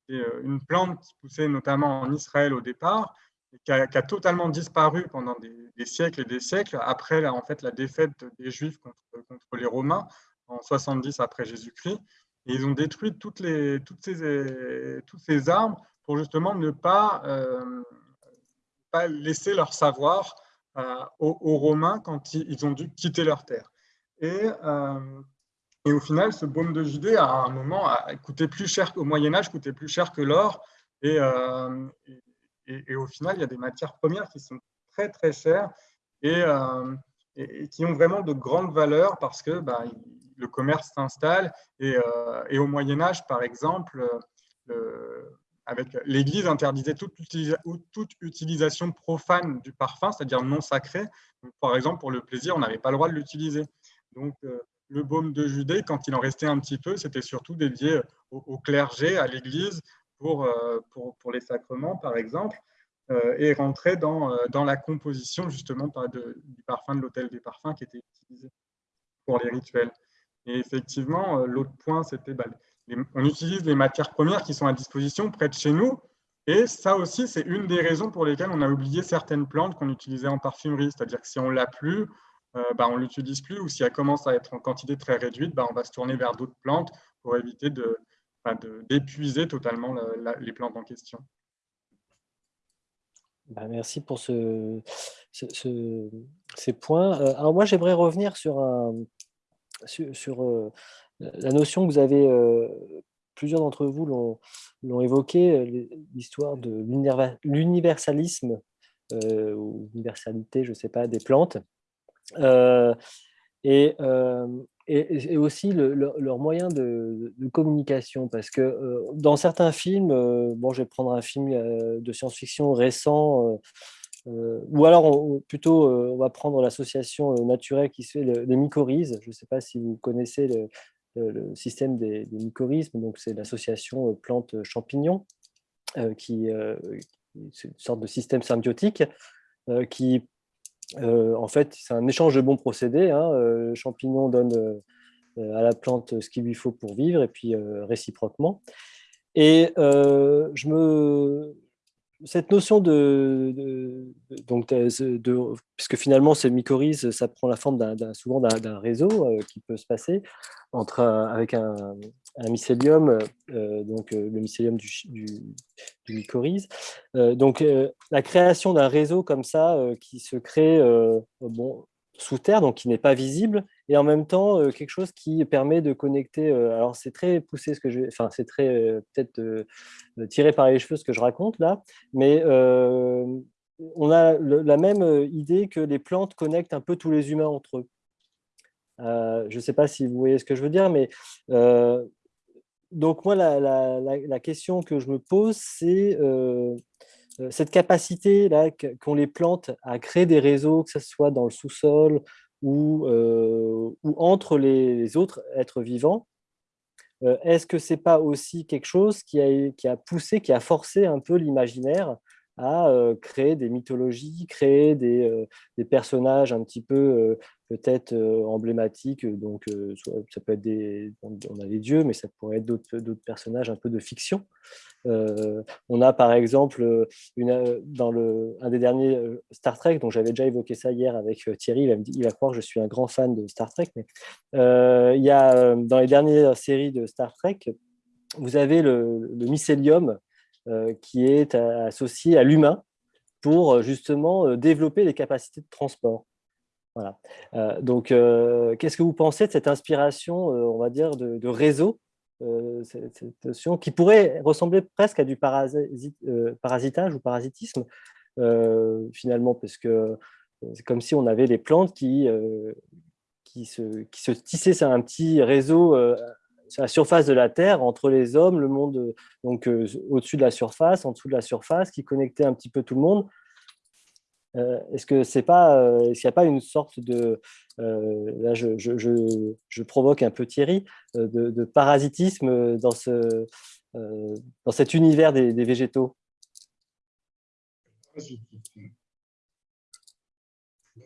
euh, une plante qui poussait notamment en Israël au départ, et qui, a, totalement disparu pendant des, siècles et des siècles après en fait, la défaite des Juifs contre les Romains en 70 après Jésus-Christ. Ils ont détruit toutes, les, toutes, ces, toutes ces armes pour justement ne pas, euh, pas laisser leur savoir euh, aux, Romains quand ils, ont dû quitter leur terre. Et, euh, et, au final, ce baume de Judée, à un moment, a coûté plus cher au Moyen Âge, coûtait plus cher que l'or. Et, et, au final, il y a des matières premières qui sont très très chères et, qui ont vraiment de grandes valeurs parce que bah, le commerce s'installe. Euh, et, au Moyen Âge, par exemple, avec l'Église interdisait toute, utilisation profane du parfum, c'est-à-dire non sacré. par exemple, pour le plaisir, on n'avait pas le droit de l'utiliser. Donc, euh, le baume de Judée, quand il en restait un petit peu, c'était surtout dédié au, clergé, à l'Église, pour, euh, les sacrements, par exemple. et rentrait dans, dans la composition justement du parfum de l'hôtel des parfums qui était utilisé pour les rituels. Et effectivement, l'autre point, c'était bah, on utilise les matières premières qui sont à disposition près de chez nous. Et ça aussi, c'est une des raisons pour lesquelles on a oublié certaines plantes qu'on utilisait en parfumerie. C'est-à-dire que si on l'a plus, euh, bah, on ne l'utilise plus, ou si elle commence à être en quantité très réduite, bah, on va se tourner vers d'autres plantes pour éviter bah, d'épuiser totalement les plantes en question. merci pour ce, ces points. Euh, alors moi, j'aimerais revenir sur, un, sur, euh, la notion que vous avez, plusieurs d'entre vous l'ont évoqué, l'histoire de l'universalisme ou l'universalité, je ne sais pas, des plantes. Euh, et, euh, et, aussi leur moyen de, communication. Parce que euh, dans certains films, bon, je vais prendre un film de science-fiction récent, ou alors plutôt on va prendre l'association naturelle qui se fait les mycorhizes. Je ne sais pas si vous connaissez le, système des, des mycorhizes, donc c'est l'association plantes-champignons, qui, c'est une sorte de système symbiotique qui euh, en fait, c'est un échange de bons procédés. Hein. Euh, le champignon donne euh, à la plante ce qu'il lui faut pour vivre, et puis réciproquement. Et je me, cette notion de, donc de, puisque finalement ces mycorhizes, ça prend la forme souvent d'un réseau qui peut se passer entre avec un, un mycélium, euh, donc euh, le mycélium du, du, mycorhize. Euh, donc la création d'un réseau comme ça qui se crée bon, sous terre, donc qui n'est pas visible, et en même temps quelque chose qui permet de connecter. alors c'est très poussé ce que je, enfin c'est très peut-être tiré par les cheveux ce que je raconte là, mais on a la même idée que les plantes connectent un peu tous les humains entre eux. je ne sais pas si vous voyez ce que je veux dire, mais donc moi, la, question que je me pose, c'est cette capacité-là qu'ont les plantes à créer des réseaux, que ce soit dans le sous-sol ou, euh, entre les autres êtres vivants. Est-ce que ce n'est pas aussi quelque chose qui a, poussé, qui a forcé un peu l'imaginaire à créer des mythologies, créer des, personnages un petit peu peut-être emblématiques. Donc, ça peut être des, on a les dieux, mais ça pourrait être d'autres personnages un peu de fiction. on a par exemple une, dans le, un des derniers Star Trek, dont j'avais déjà évoqué ça hier avec Thierry, il va, croire que je suis un grand fan de Star Trek, mais il y a dans les dernières séries de Star Trek, vous avez le, mycélium euh, qui est associé à l'humain pour euh, justement euh, développer les capacités de transport. Voilà. donc, qu'est-ce que vous pensez de cette inspiration, on va dire, de, réseau, cette, notion qui pourrait ressembler presque à du parasitage ou parasitisme, finalement, parce que c'est comme si on avait les plantes qui, qui, se, tissaient un petit réseau la surface de la Terre, entre les hommes, le monde, euh, donc euh, au-dessus de la surface, en dessous de la surface, qui connectait un petit peu tout le monde. Euh, est-ce que c'est pas, est-ce qu'il n'y a pas une sorte de, là je, je, je, provoque un peu Thierry, de, parasitisme dans, ce, dans cet univers des, végétaux? Je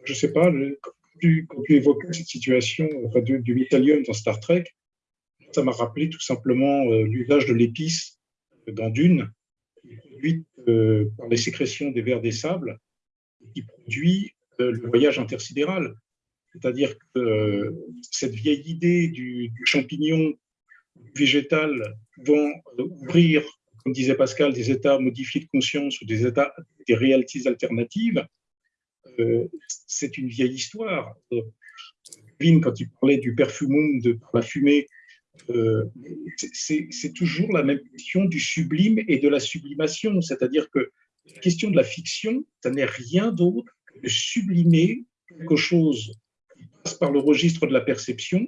ne sais pas, quand tu, quand évoquais cette situation du, du dans Star Trek, ça m'a rappelé tout simplement euh, l'usage de l'épice dans Dune, produite euh, par les sécrétions des vers des sables, qui produit euh, le voyage intersidéral. C'est-à-dire que cette vieille idée du, champignon végétal pouvant ouvrir, comme disait Pascal, des états modifiés de conscience ou des états, des réalités alternatives, c'est une vieille histoire. Vin, quand il parlait du perfumum de la fumée euh, c'est toujours la même question du sublime et de la sublimation. C'est-à-dire que la question de la fiction, ça n'est rien d'autre que de sublimer quelque chose qui passe par le registre de la perception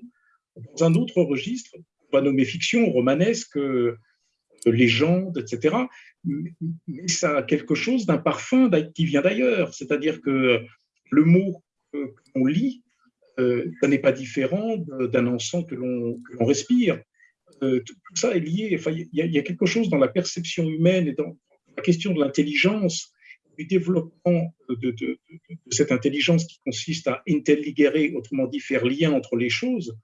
dans un autre registre, on va nommer fiction, romanesque, euh, légende, etc. Mais ça a quelque chose d'un parfum qui vient d'ailleurs. C'est-à-dire que le mot qu'on lit euh, ça n'est pas différent d'un encens que l'on respire. Euh, tout, ça est lié. il y, a quelque chose dans la perception humaine et dans la question de l'intelligence du développement de, cette intelligence qui consiste à intelligere, autrement dit faire lien entre les choses,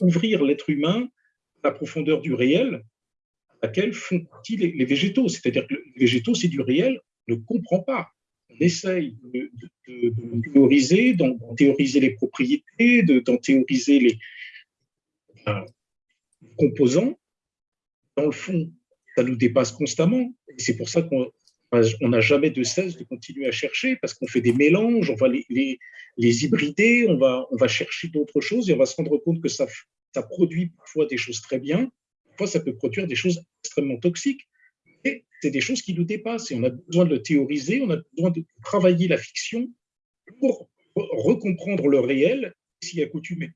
ouvrir l'être humain à la profondeur du réel à laquelle font partie les, végétaux. C'est-à-dire que les végétaux, c'est du réel, on ne comprend pas. On essaye de, théoriser, d'en théoriser les propriétés, d'en théoriser les composants. Dans le fond, ça nous dépasse constamment. Et c'est pour ça qu'on on n'a jamais de cesse de continuer à chercher parce qu'on fait des mélanges, on va les, hybrider, on va, on va chercher d'autres choses et on va se rendre compte que ça, ça produit parfois des choses très bien, parfois ça peut produire des choses extrêmement toxiques. Et c'est des choses qui nous dépassent et on a besoin de théoriser, on a besoin de travailler la fiction pour recomprendre le réel s'y accoutumer.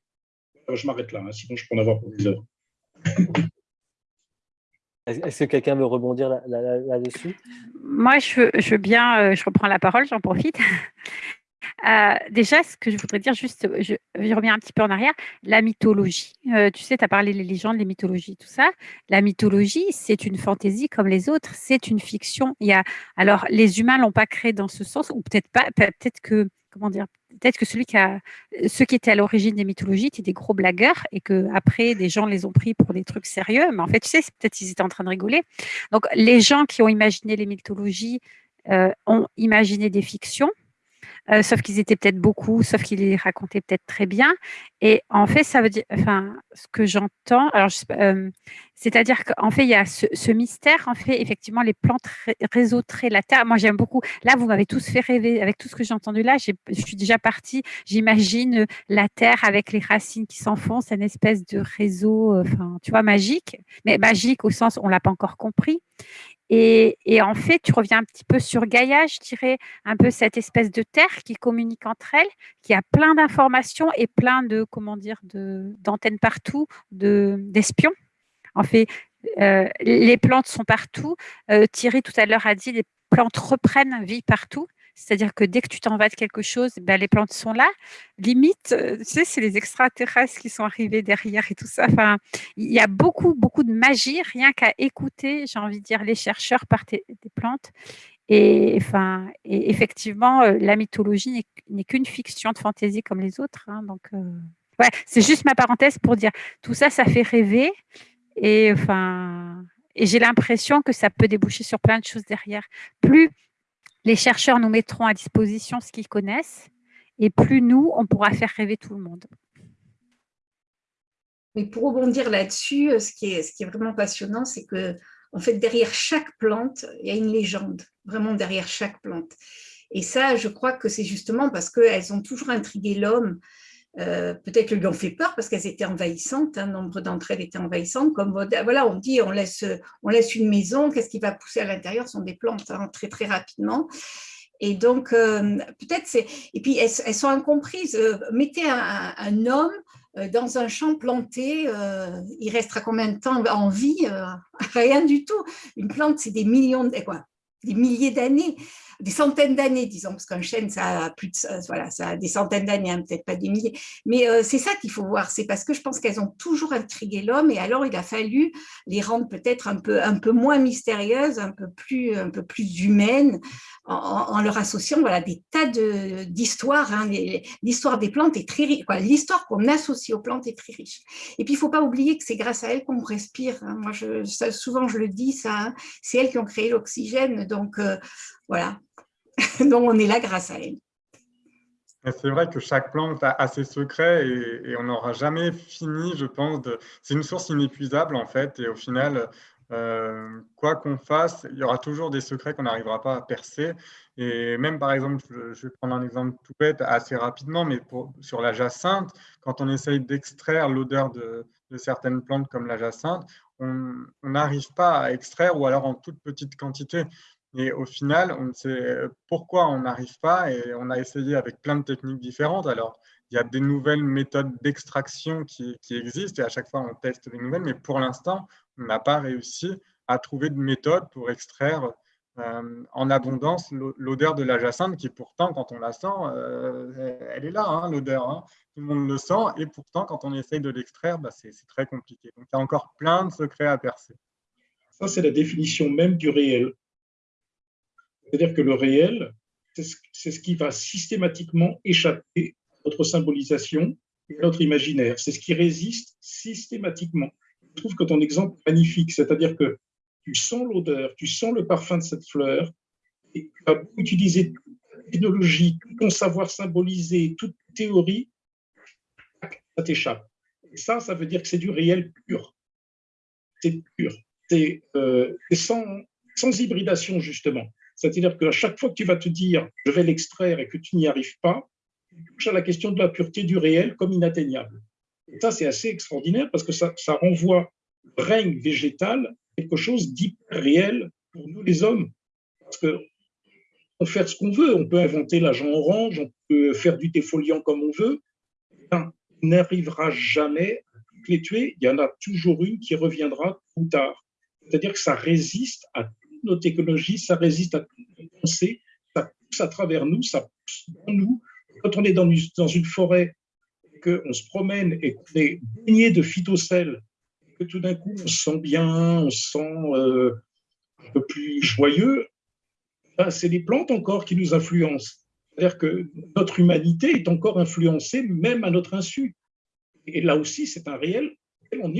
je m'arrête là, hein, sinon je peux en avoir pour des heures. Est-ce que quelqu'un veut rebondir là-dessus? Moi, je veux, bien, euh, je reprends la parole, j'en profite. Euh, déjà, ce que je voudrais dire, juste, je, reviens un petit peu en arrière, la mythologie. Euh, tu sais, tu as parlé des légendes, les mythologies, tout ça. La mythologie, c'est une fantaisie comme les autres, c'est une fiction. Il y a, alors, les humains l'ont pas créé dans ce sens, ou peut-être pas, peut-être que comment dire, peut-être que celui qui a, ceux qui étaient à l'origine des mythologies étaient des gros blagueurs et que après des gens les ont pris pour des trucs sérieux. Mais en fait, tu sais, peut-être qu'ils étaient en train de rigoler. Donc, les gens qui ont imaginé les mythologies euh, ont imaginé des fictions euh, sauf qu'ils étaient peut-être beaucoup, sauf qu'ils les racontaient peut-être très bien. Et en fait, ça veut dire, enfin, ce que j'entends, euh, c'est-à-dire qu'en fait, il y a ce, mystère. En fait, effectivement, les plantes réseauteraient la terre. Moi, j'aime beaucoup. Là, vous m'avez tous fait rêver avec tout ce que j'ai entendu là. Je suis déjà partie. J'imagine la terre avec les racines qui s'enfoncent, une espèce de réseau, euh, enfin, tu vois, magique. Mais magique au sens, on l'a pas encore compris. Et, en fait, tu reviens un petit peu sur Gaïa, je dirais, un peu cette espèce de terre qui communique entre elles, qui a plein d'informations et plein de, comment dire, d'antennes partout, d'espions. en fait, euh, les plantes sont partout. Euh, Thierry, tout à l'heure, a dit les plantes reprennent vie partout. C'est-à-dire que dès que tu t'en vas de quelque chose, ben, les plantes sont là. Limite, euh, tu sais, c'est les extraterrestres qui sont arrivés derrière et tout ça. Enfin, il y a beaucoup, beaucoup de magie, rien qu'à écouter, j'ai envie de dire, les chercheurs par des plantes. Et, enfin, et effectivement, euh, la mythologie n'est qu'une fiction de fantaisie comme les autres. Hein, donc, euh, ouais, c'est juste ma parenthèse pour dire tout ça, ça fait rêver. Et enfin, et j'ai l'impression que ça peut déboucher sur plein de choses derrière. Plus les chercheurs nous mettront à disposition ce qu'ils connaissent et plus nous, on pourra faire rêver tout le monde. Mais pour rebondir là-dessus, euh, ce, qui est, ce qui est vraiment passionnant, c'est que en fait, derrière chaque plante, il y a une légende, vraiment derrière chaque plante. Et ça, je crois que c'est justement parce qu'elles ont toujours intrigué l'homme euh, peut-être lui ont fait peur parce qu'elles étaient envahissantes, un hein, nombre d'entre elles étaient envahissantes. Comme voilà, on dit on laisse, on laisse une maison, qu'est-ce qui va pousser à l'intérieur Ce sont des plantes hein, très très rapidement. Et donc euh, peut-être c'est et puis elles, sont incomprises. Euh, mettez un, homme dans un champ planté, il restera combien de temps en vie Rien du tout. Une plante, c'est des millions de quoi, des milliers d'années des centaines d'années, disons, parce qu'un chêne, ça a plus de, voilà, ça a des centaines d'années, hein, peut-être pas des milliers. Mais euh, c'est ça qu'il faut voir, c'est parce que je pense qu'elles ont toujours intrigué l'homme, et alors il a fallu les rendre peut-être un peu, un peu moins mystérieuses, un peu plus, un peu plus humaines, en, leur associant voilà, des tas d'histoires. Hein. L'histoire des plantes est très riche, l'histoire qu'on associe aux plantes est très riche. Et puis il ne faut pas oublier que c'est grâce à elles qu'on respire. Hein. Moi, souvent je le dis, ça, c'est elles qui ont créé l'oxygène. Donc euh, voilà, Donc, on est là grâce à elle. C'est vrai que chaque plante a, ses secrets et, on n'aura jamais fini, je pense. C'est une source inépuisable, en fait. Et au final, euh, quoi qu'on fasse, il y aura toujours des secrets qu'on n'arrivera pas à percer. Et même, par exemple, je, vais prendre un exemple tout bête assez rapidement, mais sur la jacinthe, quand on essaye d'extraire l'odeur de, de, certaines plantes comme la jacinthe, on n'arrive pas à extraire ou alors en toute petite quantité. Et au final, on ne sait pourquoi on n'arrive pas et on a essayé avec plein de techniques différentes. Alors, il y a des nouvelles méthodes d'extraction qui, existent et à chaque fois, on teste des nouvelles, mais pour l'instant, on n'a pas réussi à trouver de méthode pour extraire euh, en abondance l'odeur de la jacinthe qui pourtant, quand on la sent, euh, elle est là, hein, l'odeur. Hein. Tout le monde le sent et pourtant, quand on essaye de l'extraire, bah, c'est très compliqué. Donc, il y a encore plein de secrets à percer. Ça, c'est la définition même du réel C'est-à-dire que le réel, c'est ce qui va systématiquement échapper à notre symbolisation et à notre imaginaire. C'est ce qui résiste systématiquement. Je trouve que ton exemple est magnifique, c'est-à-dire que tu sens l'odeur, tu sens le parfum de cette fleur, et tu vas utiliser toute la technologie, tout ton savoir symbolisé, toute théorie, ça t'échappe. Et ça, ça veut dire que c'est du réel pur. C'est pur. C'est euh, sans hybridation, justement. C'est-à-dire qu'à chaque fois que tu vas te dire je vais l'extraire et que tu n'y arrives pas, tu touches à la question de la pureté du réel comme inatteignable. Et ça, c'est assez extraordinaire parce que ça, ça renvoie règne végétal quelque chose d'hyper réel pour nous les hommes. Parce que on peut faire ce qu'on veut, on peut inventer l'agent orange, on peut faire du défoliant comme on veut. on n'arrivera jamais à toutes les tuer. Il y en a toujours une qui reviendra plus tard. C'est-à-dire que ça résiste à nos technologies, ça résiste à toutes nos pensées, ça pousse à travers nous, ça pousse dans nous. Quand on est dans une, dans une forêt, qu'on se promène et qu'on est baigné de phytocèles, que tout d'un coup on se sent bien, on se sent euh, un peu plus joyeux, ben, c'est les plantes encore qui nous influencent. C'est-à-dire que notre humanité est encore influencée même à notre insu. Et là aussi, c'est un réel auquel on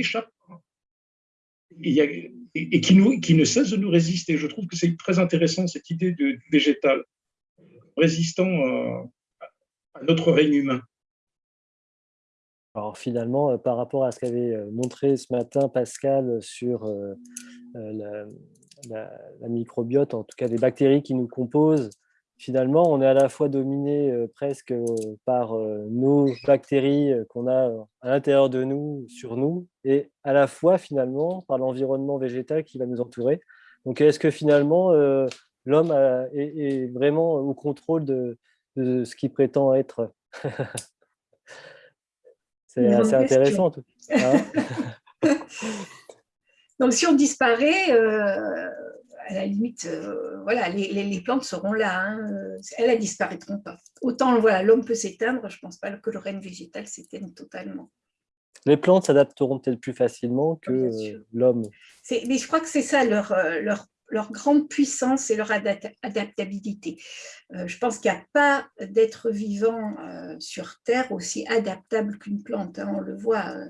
et, qui, ne cesse de nous résister. Je trouve que c'est très intéressant cette idée de, végétal, résistant à, notre règne humain. Alors finalement, euh, par rapport à ce qu'avait euh, montré ce matin Pascal sur euh, la, la, microbiote, en tout cas les bactéries qui nous composent, finalement, on est à la fois dominé euh, presque euh, par euh, nos bactéries qu'on a à l'intérieur de nous, sur nous, et à la fois, finalement, par l'environnement végétal qui va nous entourer. Donc, est-ce que finalement, l'homme est, vraiment au contrôle de, ce qu'il prétend être? C'est assez intéressant. Tout. Hein Donc, si on disparaît, à la limite, euh, voilà, les, plantes seront là, hein, elles ne disparaîtront pas. Autant voilà, l'homme peut s'éteindre, je ne pense pas que le règne végétal s'éteigne totalement. Les plantes s'adapteront peut-être plus facilement que l'homme? Mais je crois que c'est ça leur, euh, leur leur grande puissance et leur adaptabilité. Euh, je pense qu'il n'y a pas d'être vivant euh, sur Terre aussi adaptable qu'une plante. Hein, on le voit, euh,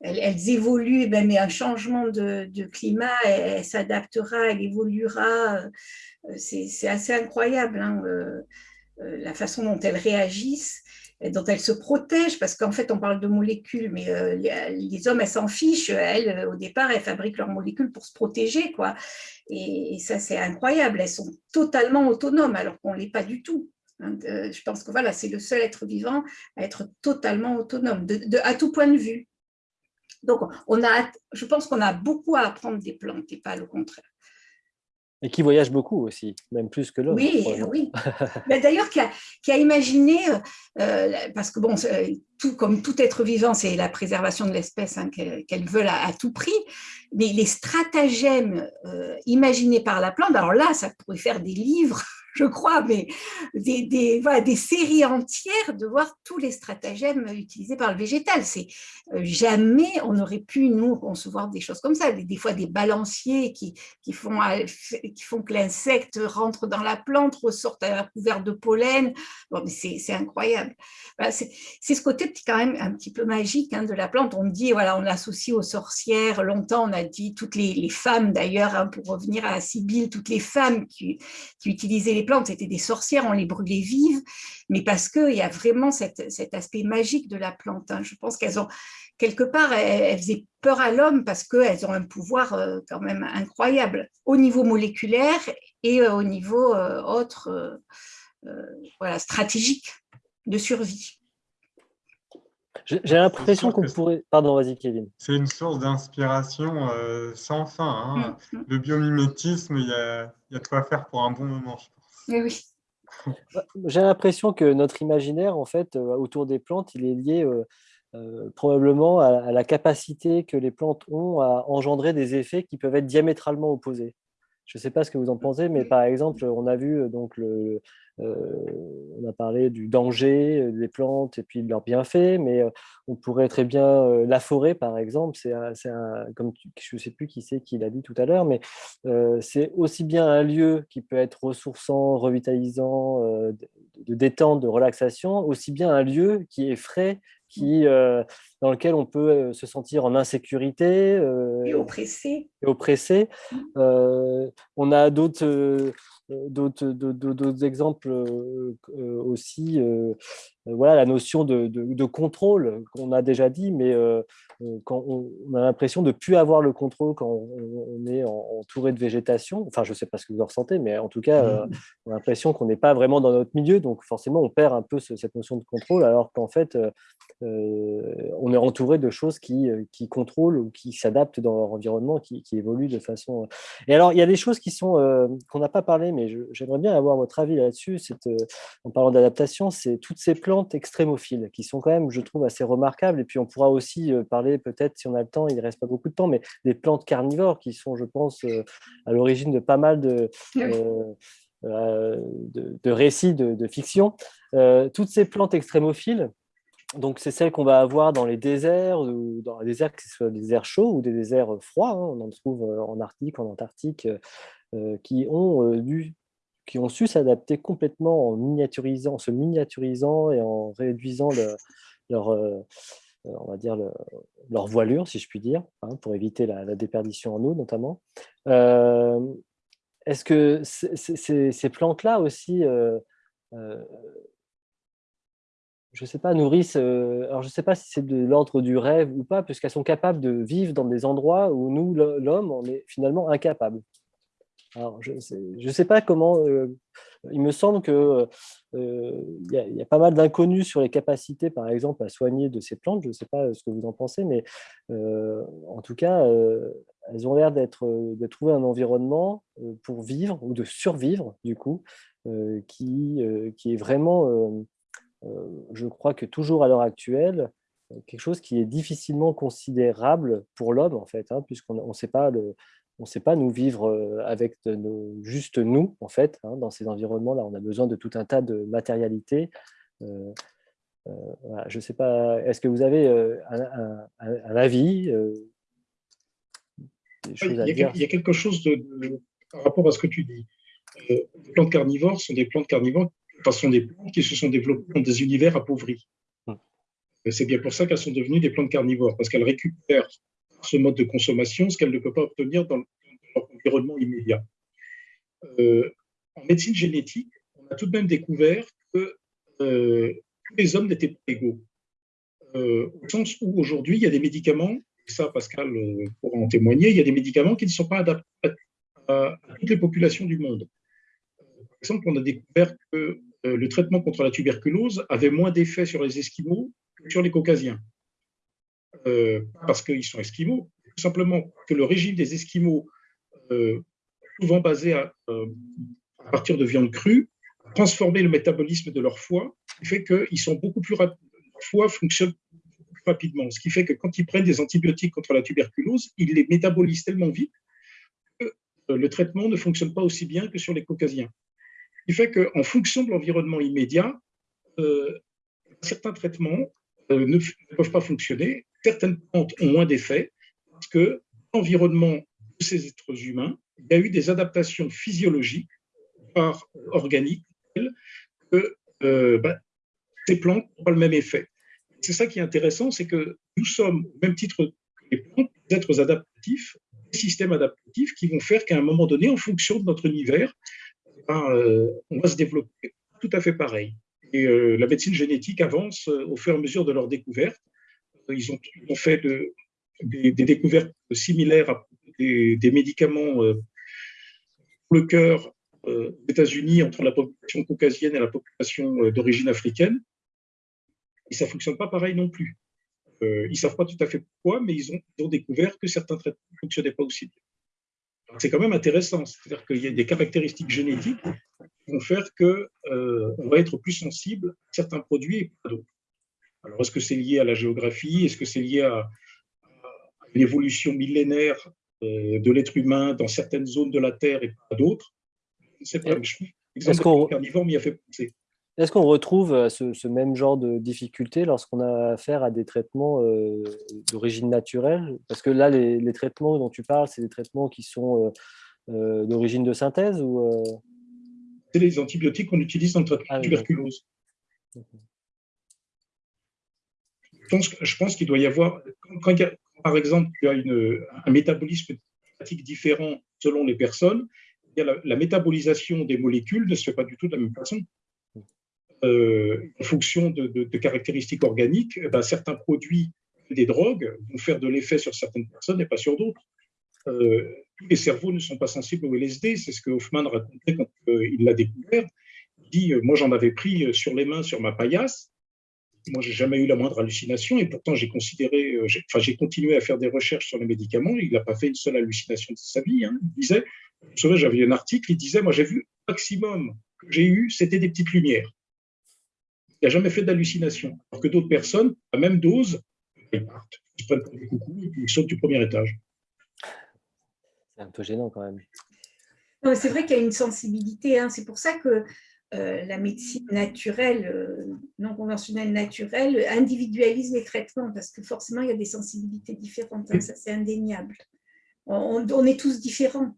elles, évoluent, ben, mais un changement de, climat, elle, s'adaptera, elle évoluera. C'est assez incroyable hein, la façon dont elles réagissent dont elles se protègent, parce qu'en fait, on parle de molécules, mais euh, les, hommes, elles s'en fichent. Elles, au départ, elles fabriquent leurs molécules pour se protéger, quoi. Et, ça, c'est incroyable. Elles sont totalement autonomes, alors qu'on ne l'est pas du tout. Hein. je pense que voilà, c'est le seul être vivant à être totalement autonome, à tout point de vue. Donc, je pense qu'on a beaucoup à apprendre des plantes et pas le contraire. Et qui voyage beaucoup aussi, même plus que l'homme. Oui, oui. D'ailleurs, qui a, qui a, imaginé, euh, euh, parce que bon, tout, comme tout être vivant, c'est la préservation de l'espèce hein, qu'elles veulent à, tout prix, mais les stratagèmes euh, imaginés par la plante, alors là, ça pourrait faire des livres je crois, mais des, des, voilà, des séries entières de voir tous les stratagèmes utilisés par le végétal. Euh, jamais on aurait pu nous concevoir des choses comme ça. Des, fois des balanciers qui, qui, font, euh, qui font que l'insecte rentre dans la plante, ressorte à couvert de pollen. Bon, c'est incroyable. c'est ce côté quand même un petit peu magique hein, de la plante. On dit voilà, on l'associe aux sorcières. Longtemps, on a dit toutes les, les femmes d'ailleurs, hein, pour revenir à Sibylle, toutes les femmes qui, qui utilisaient les plantes étaient des sorcières, on les brûlait vives, mais parce qu'il y a vraiment cet, aspect magique de la plante. Hein. Je pense qu'elles ont, quelque part, elles, faisaient peur à l'homme parce qu'elles ont un pouvoir euh, quand même incroyable au niveau moléculaire et euh, au niveau euh, autre, voilà, stratégique de survie. J'ai l'impression qu'on pourrait... Pardon, vas-y Kevin. C'est une source d'inspiration sans fin. Hein. Mm, mm. Le biomimétisme, il y a, y a de quoi faire pour un bon moment, je j'ai l'impression que notre imaginaire, en fait, euh, autour des plantes, il est lié euh, euh, probablement à, la capacité que les plantes ont à engendrer des effets qui peuvent être diamétralement opposés. Je ne sais pas ce que vous en pensez, mais par exemple, on a vu donc le, on a parlé du danger des plantes et puis de leurs bienfaits, mais on pourrait très bien la forêt, par exemple. C'est comme je ne sais plus qui c'est qui l'a dit tout à l'heure, mais c'est aussi bien un lieu qui peut être ressourçant, revitalisant, de détente, de relaxation, aussi bien un lieu qui est frais, qui, dans lequel on peut se sentir en insécurité. et oppressé. Et oppressé. Mmh. on a d'autres d'autres exemples aussi. Voilà, la notion de, de contrôle qu'on a déjà dit, mais euh, quand on, a l'impression de ne plus avoir le contrôle quand on, est entouré de végétation. Enfin, je ne sais pas ce que vous ressentez, mais en tout cas, euh, on a l'impression qu'on n'est pas vraiment dans notre milieu. Donc, forcément, on perd un peu cette notion de contrôle, alors qu'en fait, euh, on est entouré de choses qui, qui contrôlent ou qui s'adaptent dans leur environnement, qui, qui, évoluent de façon... Et alors, il y a des choses qui sont qu'on n'a pas parlé, mais j'aimerais bien avoir votre avis là-dessus. En parlant d'adaptation, c'est toutes ces plantes extrémophiles qui sont quand même, je trouve, assez remarquables. Et puis, on pourra aussi parler peut-être, si on a le temps, il ne reste pas beaucoup de temps, mais des plantes carnivores qui sont, je pense, euh, à l'origine de pas mal de, euh, euh, de, récits de, fiction. toutes ces plantes extrémophiles, donc c'est celles qu'on va avoir dans les déserts, ou dans les déserts, que ce soit des déserts chauds ou des déserts froids, hein, on en trouve en Arctique, en Antarctique, qui ont dû qui ont su s'adapter complètement en miniaturisant, en se miniaturisant et en réduisant leur, euh, on va dire, leur voilure, si je puis dire, hein, pour éviter la, déperdition en eau notamment. Euh, est-ce que ces plantes-là aussi, euh, je ne sais pas, nourrissent, alors je ne sais pas si c'est de l'ordre du rêve ou pas, puisqu'elles sont capables de vivre dans des endroits où nous, l'homme, on est finalement incapable. Alors, je ne sais, pas comment, il me semble qu'il euh, y, a pas mal d'inconnus sur les capacités, par exemple, à soigner de ces plantes. Je ne sais pas ce que vous en pensez, mais euh, en tout cas, euh, elles ont l'air d'être de trouver un environnement pour vivre ou de survivre, du coup, qui, qui est vraiment, je crois que toujours à l'heure actuelle, quelque chose qui est difficilement considérable pour l'homme, en fait, hein, puisqu'on ne sait pas le, on ne sait pas nous vivre avec nos, juste nous, en fait, hein, dans ces environnements-là. On a besoin de tout un tas de matérialité. je ne sais pas, est-ce que vous avez un, avis il, y a, quelque chose de, par rapport à ce que tu dis. les plantes carnivores sont des plantes carnivores, enfin, sont des plantes qui se sont développées dans des univers appauvris. Hum. C'est bien pour ça qu'elles sont devenues des plantes carnivores, parce qu'elles récupèrent ce mode de consommation, ce qu'elle ne peut pas obtenir dans, leur environnement immédiat. Euh, en médecine génétique, on a tout de même découvert que euh, tous les hommes n'étaient pas égaux. Euh, au sens où aujourd'hui, il y a des médicaments, et ça Pascal pourra en témoigner, il y a des médicaments qui ne sont pas adaptés à, toutes les populations du monde. Par exemple, on a découvert que le traitement contre la tuberculose avait moins d'effet sur les Esquimaux que sur les Caucasiens. Euh, parce qu'ils sont esquimaux, tout simplement que le régime des esquimaux, euh, souvent basé euh, à, partir de viande crue, a transformé le métabolisme de leur foie, qui fait qu'ils sont beaucoup plus rapides. Leur foie fonctionne plus rapidement, ce qui fait que quand ils prennent des antibiotiques contre la tuberculose, ils les métabolisent tellement vite que le traitement ne fonctionne pas aussi bien que sur les caucasiens. Ce qui fait qu'en fonction de l'environnement immédiat, certains traitements ne, peuvent pas fonctionner certaines plantes ont moins d'effet parce que l'environnement de ces êtres humains, il y a eu des adaptations physiologiques par organiques que euh, bah, ces plantes n'ont pas le même effet. C'est ça qui est intéressant, c'est que nous sommes, au même titre que les plantes, des êtres adaptatifs, des systèmes adaptatifs qui vont faire qu'à un moment donné, en fonction de notre univers, ben, euh, on va se développer tout à fait pareil. Et euh, la médecine génétique avance au fur et à mesure de leur découverte ils ont, fait des, découvertes similaires à des, médicaments euh, pour le cœur euh, aux États-Unis entre la population caucasienne et la population euh, d'origine africaine. Et ça ne fonctionne pas pareil non plus. ils ne savent pas tout à fait pourquoi, mais ils ont, découvert que certains traitements ne fonctionnaient pas aussi bien. C'est quand même intéressant, c'est-à-dire qu'il y a des caractéristiques génétiques vont faire qu'on va être plus sensible à certains produits et pas d'autres. Alors, est-ce que c'est lié à la géographie? Est-ce que c'est lié à, une évolution millénaire de l'être humain dans certaines zones de la Terre et pas d'autres? Est-ce qu'on m'y a fait penser. Est-ce qu'on retrouve ce, même genre de difficulté lorsqu'on a affaire à des traitements d'origine naturelle? Parce que là, les, traitements dont tu parles, c'est des traitements qui sont d'origine de synthèse ou C'est les antibiotiques qu'on utilise dans le traitement de la ah, tuberculose. Je pense, qu'il doit y avoir, quand, par exemple il y a un métabolisme différent selon les personnes, la, métabolisation des molécules ne se fait pas du tout de la même façon. Euh, en fonction de, caractéristiques organiques, eh ben, certains produits, des drogues, vont faire de l'effet sur certaines personnes et pas sur d'autres. Euh, les cerveaux ne sont pas sensibles au LSD, c'est ce que Hoffman racontait quand euh, il l'a découvert. Il dit Moi, j'en avais pris sur les mains sur ma paillasse. Moi, j'ai jamais eu la moindre hallucination et pourtant, j'ai considéré, enfin, j'ai continué à faire des recherches sur les médicaments. Il n'a pas fait une seule hallucination de sa vie. Hein. Il disait vous savez, j'avais un article, il disait, moi j'ai vu maximum que j'ai eu, c'était des petites lumières. Il n'a jamais fait d'hallucination. Alors que d'autres personnes, à même dose, ils partent, ils prennent pour des coucous et ils sautent du premier étage. C'est un peu gênant quand même. C'est vrai qu'il y a une sensibilité. Hein. C'est pour ça que euh, la médecine naturelle, euh, non conventionnelle naturelle, individualise les traitements parce que forcément, il y a des sensibilités différentes. Hein. Ça, c'est indéniable. on, est tous différents.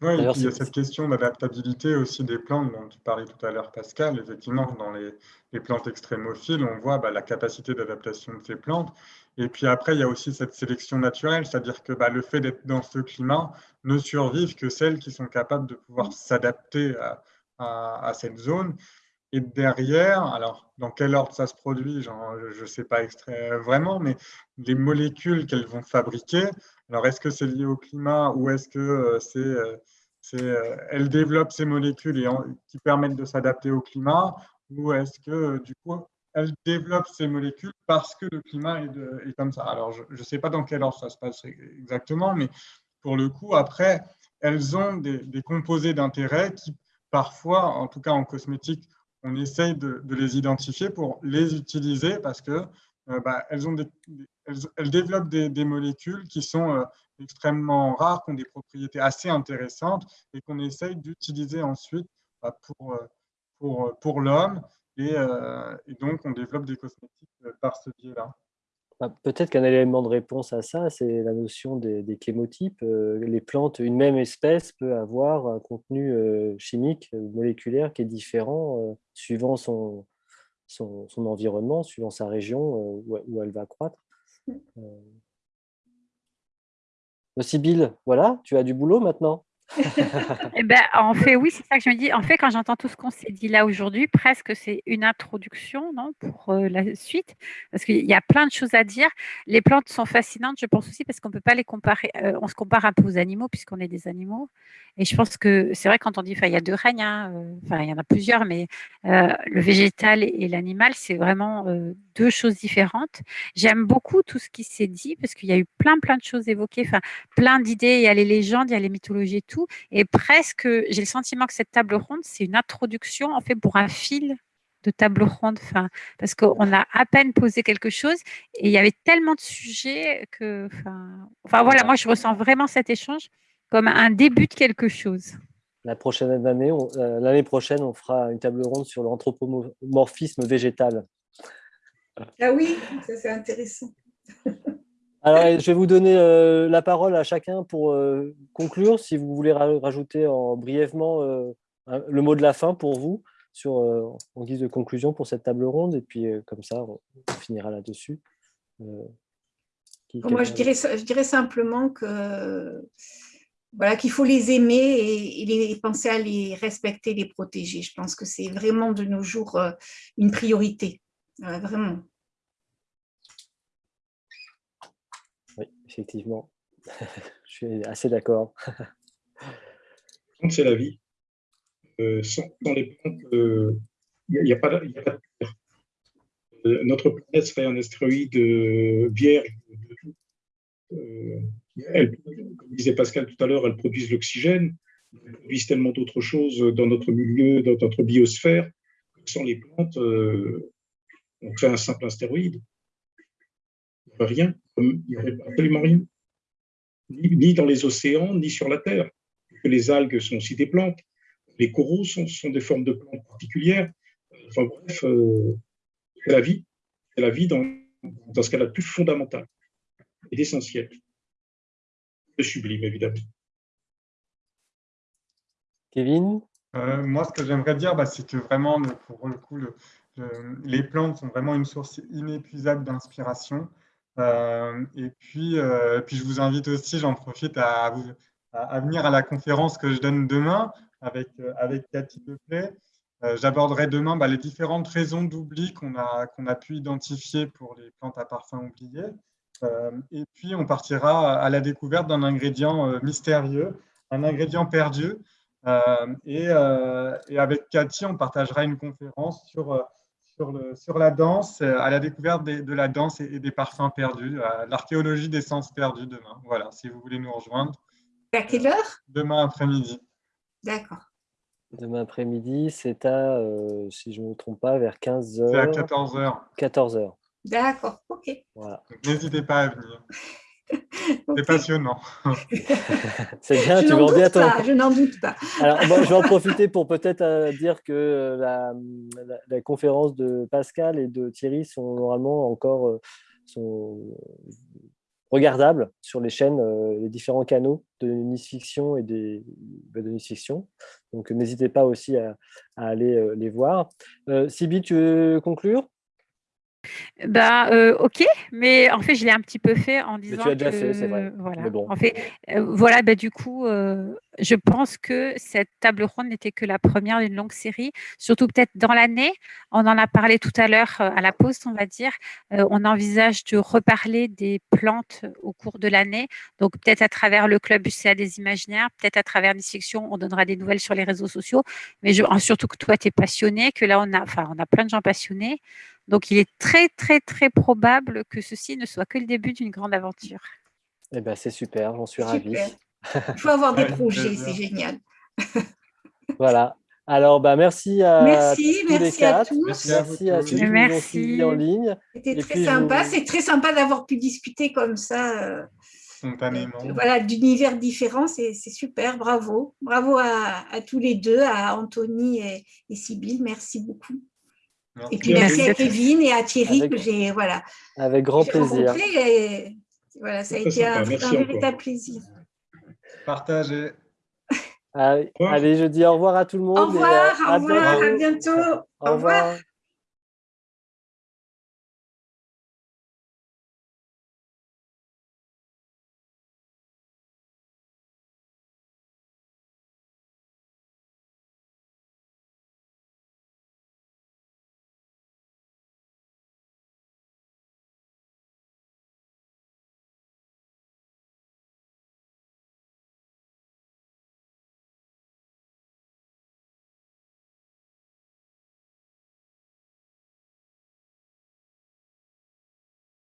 Oui, et puis il y a cette question d'adaptabilité aussi des plantes dont tu parlais tout à l'heure, Pascal. Effectivement, dans les, plantes extrémophiles, on voit bah, la capacité d'adaptation de ces plantes. Et puis après, il y a aussi cette sélection naturelle, c'est-à-dire que bah, le fait d'être dans ce climat ne survivent que celles qui sont capables de pouvoir s'adapter à, cette zone. Et derrière, alors dans quel ordre ça se produit, je ne sais pas vraiment, mais les molécules qu'elles vont fabriquer, alors, est-ce que c'est lié au climat ou est-ce que euh, c'est, euh, euh, elles développent ces molécules qui permettent de s'adapter au climat ou est-ce que du coup elles développent ces molécules parce que le climat est, comme ça? Alors, je ne sais pas dans quel ordre ça se passe exactement, mais pour le coup, après, elles ont des, composés d'intérêt qui, parfois, en tout cas en cosmétique, on essaye de, les identifier pour les utiliser parce que bah, elles développent des, molécules qui sont euh, extrêmement rares, qui ont des propriétés assez intéressantes et qu'on essaye d'utiliser ensuite bah, euh, euh, pour l'homme. Et, donc, on développe des cosmétiques par ce biais-là. Bah, peut-être qu'un élément de réponse à ça, c'est la notion des, des chémotypes. les plantes, une même espèce peut avoir un contenu chimique, moléculaire qui est différent suivant son, son, son, environnement, suivant sa région où, elle va croître. Euh... Sibylle, voilà, tu as du boulot maintenant? Eh ben, en fait, oui, c'est ça que je me dis. En fait, quand j'entends tout ce qu'on s'est dit là aujourd'hui, presque c'est une introduction non, pour euh, la suite, parce qu'il y a plein de choses à dire. Les plantes sont fascinantes, je pense aussi, parce qu'on ne peut pas les comparer. Euh, on se compare un peu aux animaux, puisqu'on est des animaux. Et je pense que c'est vrai quand on dit, il y a deux règnes, hein, euh, enfin, il y en a plusieurs, mais le végétal et l'animal, c'est vraiment deux choses différentes. J'aime beaucoup tout ce qui s'est dit, parce qu'il y a eu plein, plein de choses évoquées, plein d'idées. Il y a les légendes, il y a les mythologies et tout. Et presque, j'ai le sentiment que cette table ronde, c'est une introduction en fait pour un fil de table ronde, enfin, parce qu'on a à peine posé quelque chose et il y avait tellement de sujets que, enfin, enfin voilà, moi je ressens vraiment cet échange comme un début de quelque chose. La prochaine année, euh, l'année prochaine, on fera une table ronde sur l'anthropomorphisme végétal. Ah oui, ça c'est intéressant. Alors, je vais vous donner euh, la parole à chacun pour euh, conclure. Si vous voulez rajouter en, brièvement euh, le mot de la fin pour vous, sur, en guise de conclusion pour cette table ronde, et puis comme ça, on, finira là-dessus. Moi, je dirais, je dirais simplement que voilà, qu'il faut les aimer et, les, penser à les respecter, les protéger. Je pense que c'est vraiment de nos jours une priorité, vraiment. Effectivement. je suis assez d'accord. c'est la vie. Euh, sans, les plantes, il euh, n'y a, pas de terre. Euh, notre planète serait un astéroïde vierge comme disait Pascal tout à l'heure, elle produisent l'oxygène, elles produisent tellement d'autres choses dans notre milieu, dans notre biosphère. Sans les plantes, on fait un simple astéroïde. Rien il n'y aurait absolument rien, ni, dans les océans, ni sur la Terre. Les algues sont aussi des plantes, les coraux sont, des formes de plantes particulières. Enfin bref, euh, c'est la vie. C'est la vie dans, dans ce cas-là plus fondamental et essentiel. Le sublime, évidemment. Kevin? Euh, Moi, ce que j'aimerais dire, bah, c'est que vraiment, pour le coup, les plantes sont vraiment une source inépuisable d'inspiration. Euh, et puis, euh, puis, je vous invite aussi, j'en profite, à, venir à la conférence que je donne demain avec, avec Cathy Deplay. J'aborderai demain bah, les différentes raisons d'oubli qu'on a, qu'on a pu identifier pour les plantes à parfum oubliées. et puis, on partira à la découverte d'un ingrédient mystérieux, un ingrédient perdu, euh, euh, et, avec Cathy, on partagera une conférence sur, euh, sur, le, sur la danse, à la découverte de la danse et, des parfums perdus, l'archéologie des sens perdus demain. Voilà, si vous voulez nous rejoindre. À quelle heure? Demain après-midi. D'accord. Demain après-midi, c'est à, si je ne me trompe pas, vers 15h. C'est à 14h. 14h. D'accord, ok. Voilà. N'hésitez pas à venir. C'est passionnant. C'est bien, je tu vas bientôt. je n'en doute pas. Alors, je vais en profiter pour peut-être euh, dire que euh, la, la, conférence de Pascal et de Thierry sont normalement encore euh, sont regardables sur les chaînes, les différents canaux de Nice Fiction et des, bah, de Nice Fiction. Donc, n'hésitez pas aussi à, à aller les voir. Sibi, tu veux conclure? Bah, euh, ok, mais en fait, je l'ai un petit peu fait en disant. Mais tu as déjà fait, c'est vrai. Voilà. En fait, euh, voilà, bah, du coup, euh, je pense que cette table ronde n'était que la première d'une longue série, surtout peut-être dans l'année. On en a parlé tout à l'heure à la pause, on va dire. on envisage de reparler des plantes au cours de l'année. Donc, peut-être à travers le club UCA des imaginaires, peut-être à travers des sections, on donnera des nouvelles sur les réseaux sociaux. Mais je, surtout que toi, tu es passionné, que là, on a, enfin, on a plein de gens passionnés. Donc, il est très, très, très probable que ceci ne soit que le début d'une grande aventure. Eh ben, c'est super, j'en suis ravi. Il faut avoir des projets, c'est génial. voilà. Alors, bah, merci à merci, tous merci À tous. Merci, à, ceux qui nous ont suivis en ligne. C'était très sympa. C'est très sympa d'avoir pu discuter comme ça. Euh, Spontanément. voilà, d'univers différents, c'est super. Bravo. Bravo à, tous les deux, à Anthony et, et Sybille. Merci beaucoup. Et puis merci à Kevin et à Thierry avec, que j'ai voilà. Avec grand plaisir. Et, voilà, ça a été un, véritable plaisir. Partagez. Allez, je dis au revoir à tout le monde. Au revoir, au revoir, à bientôt. Au revoir.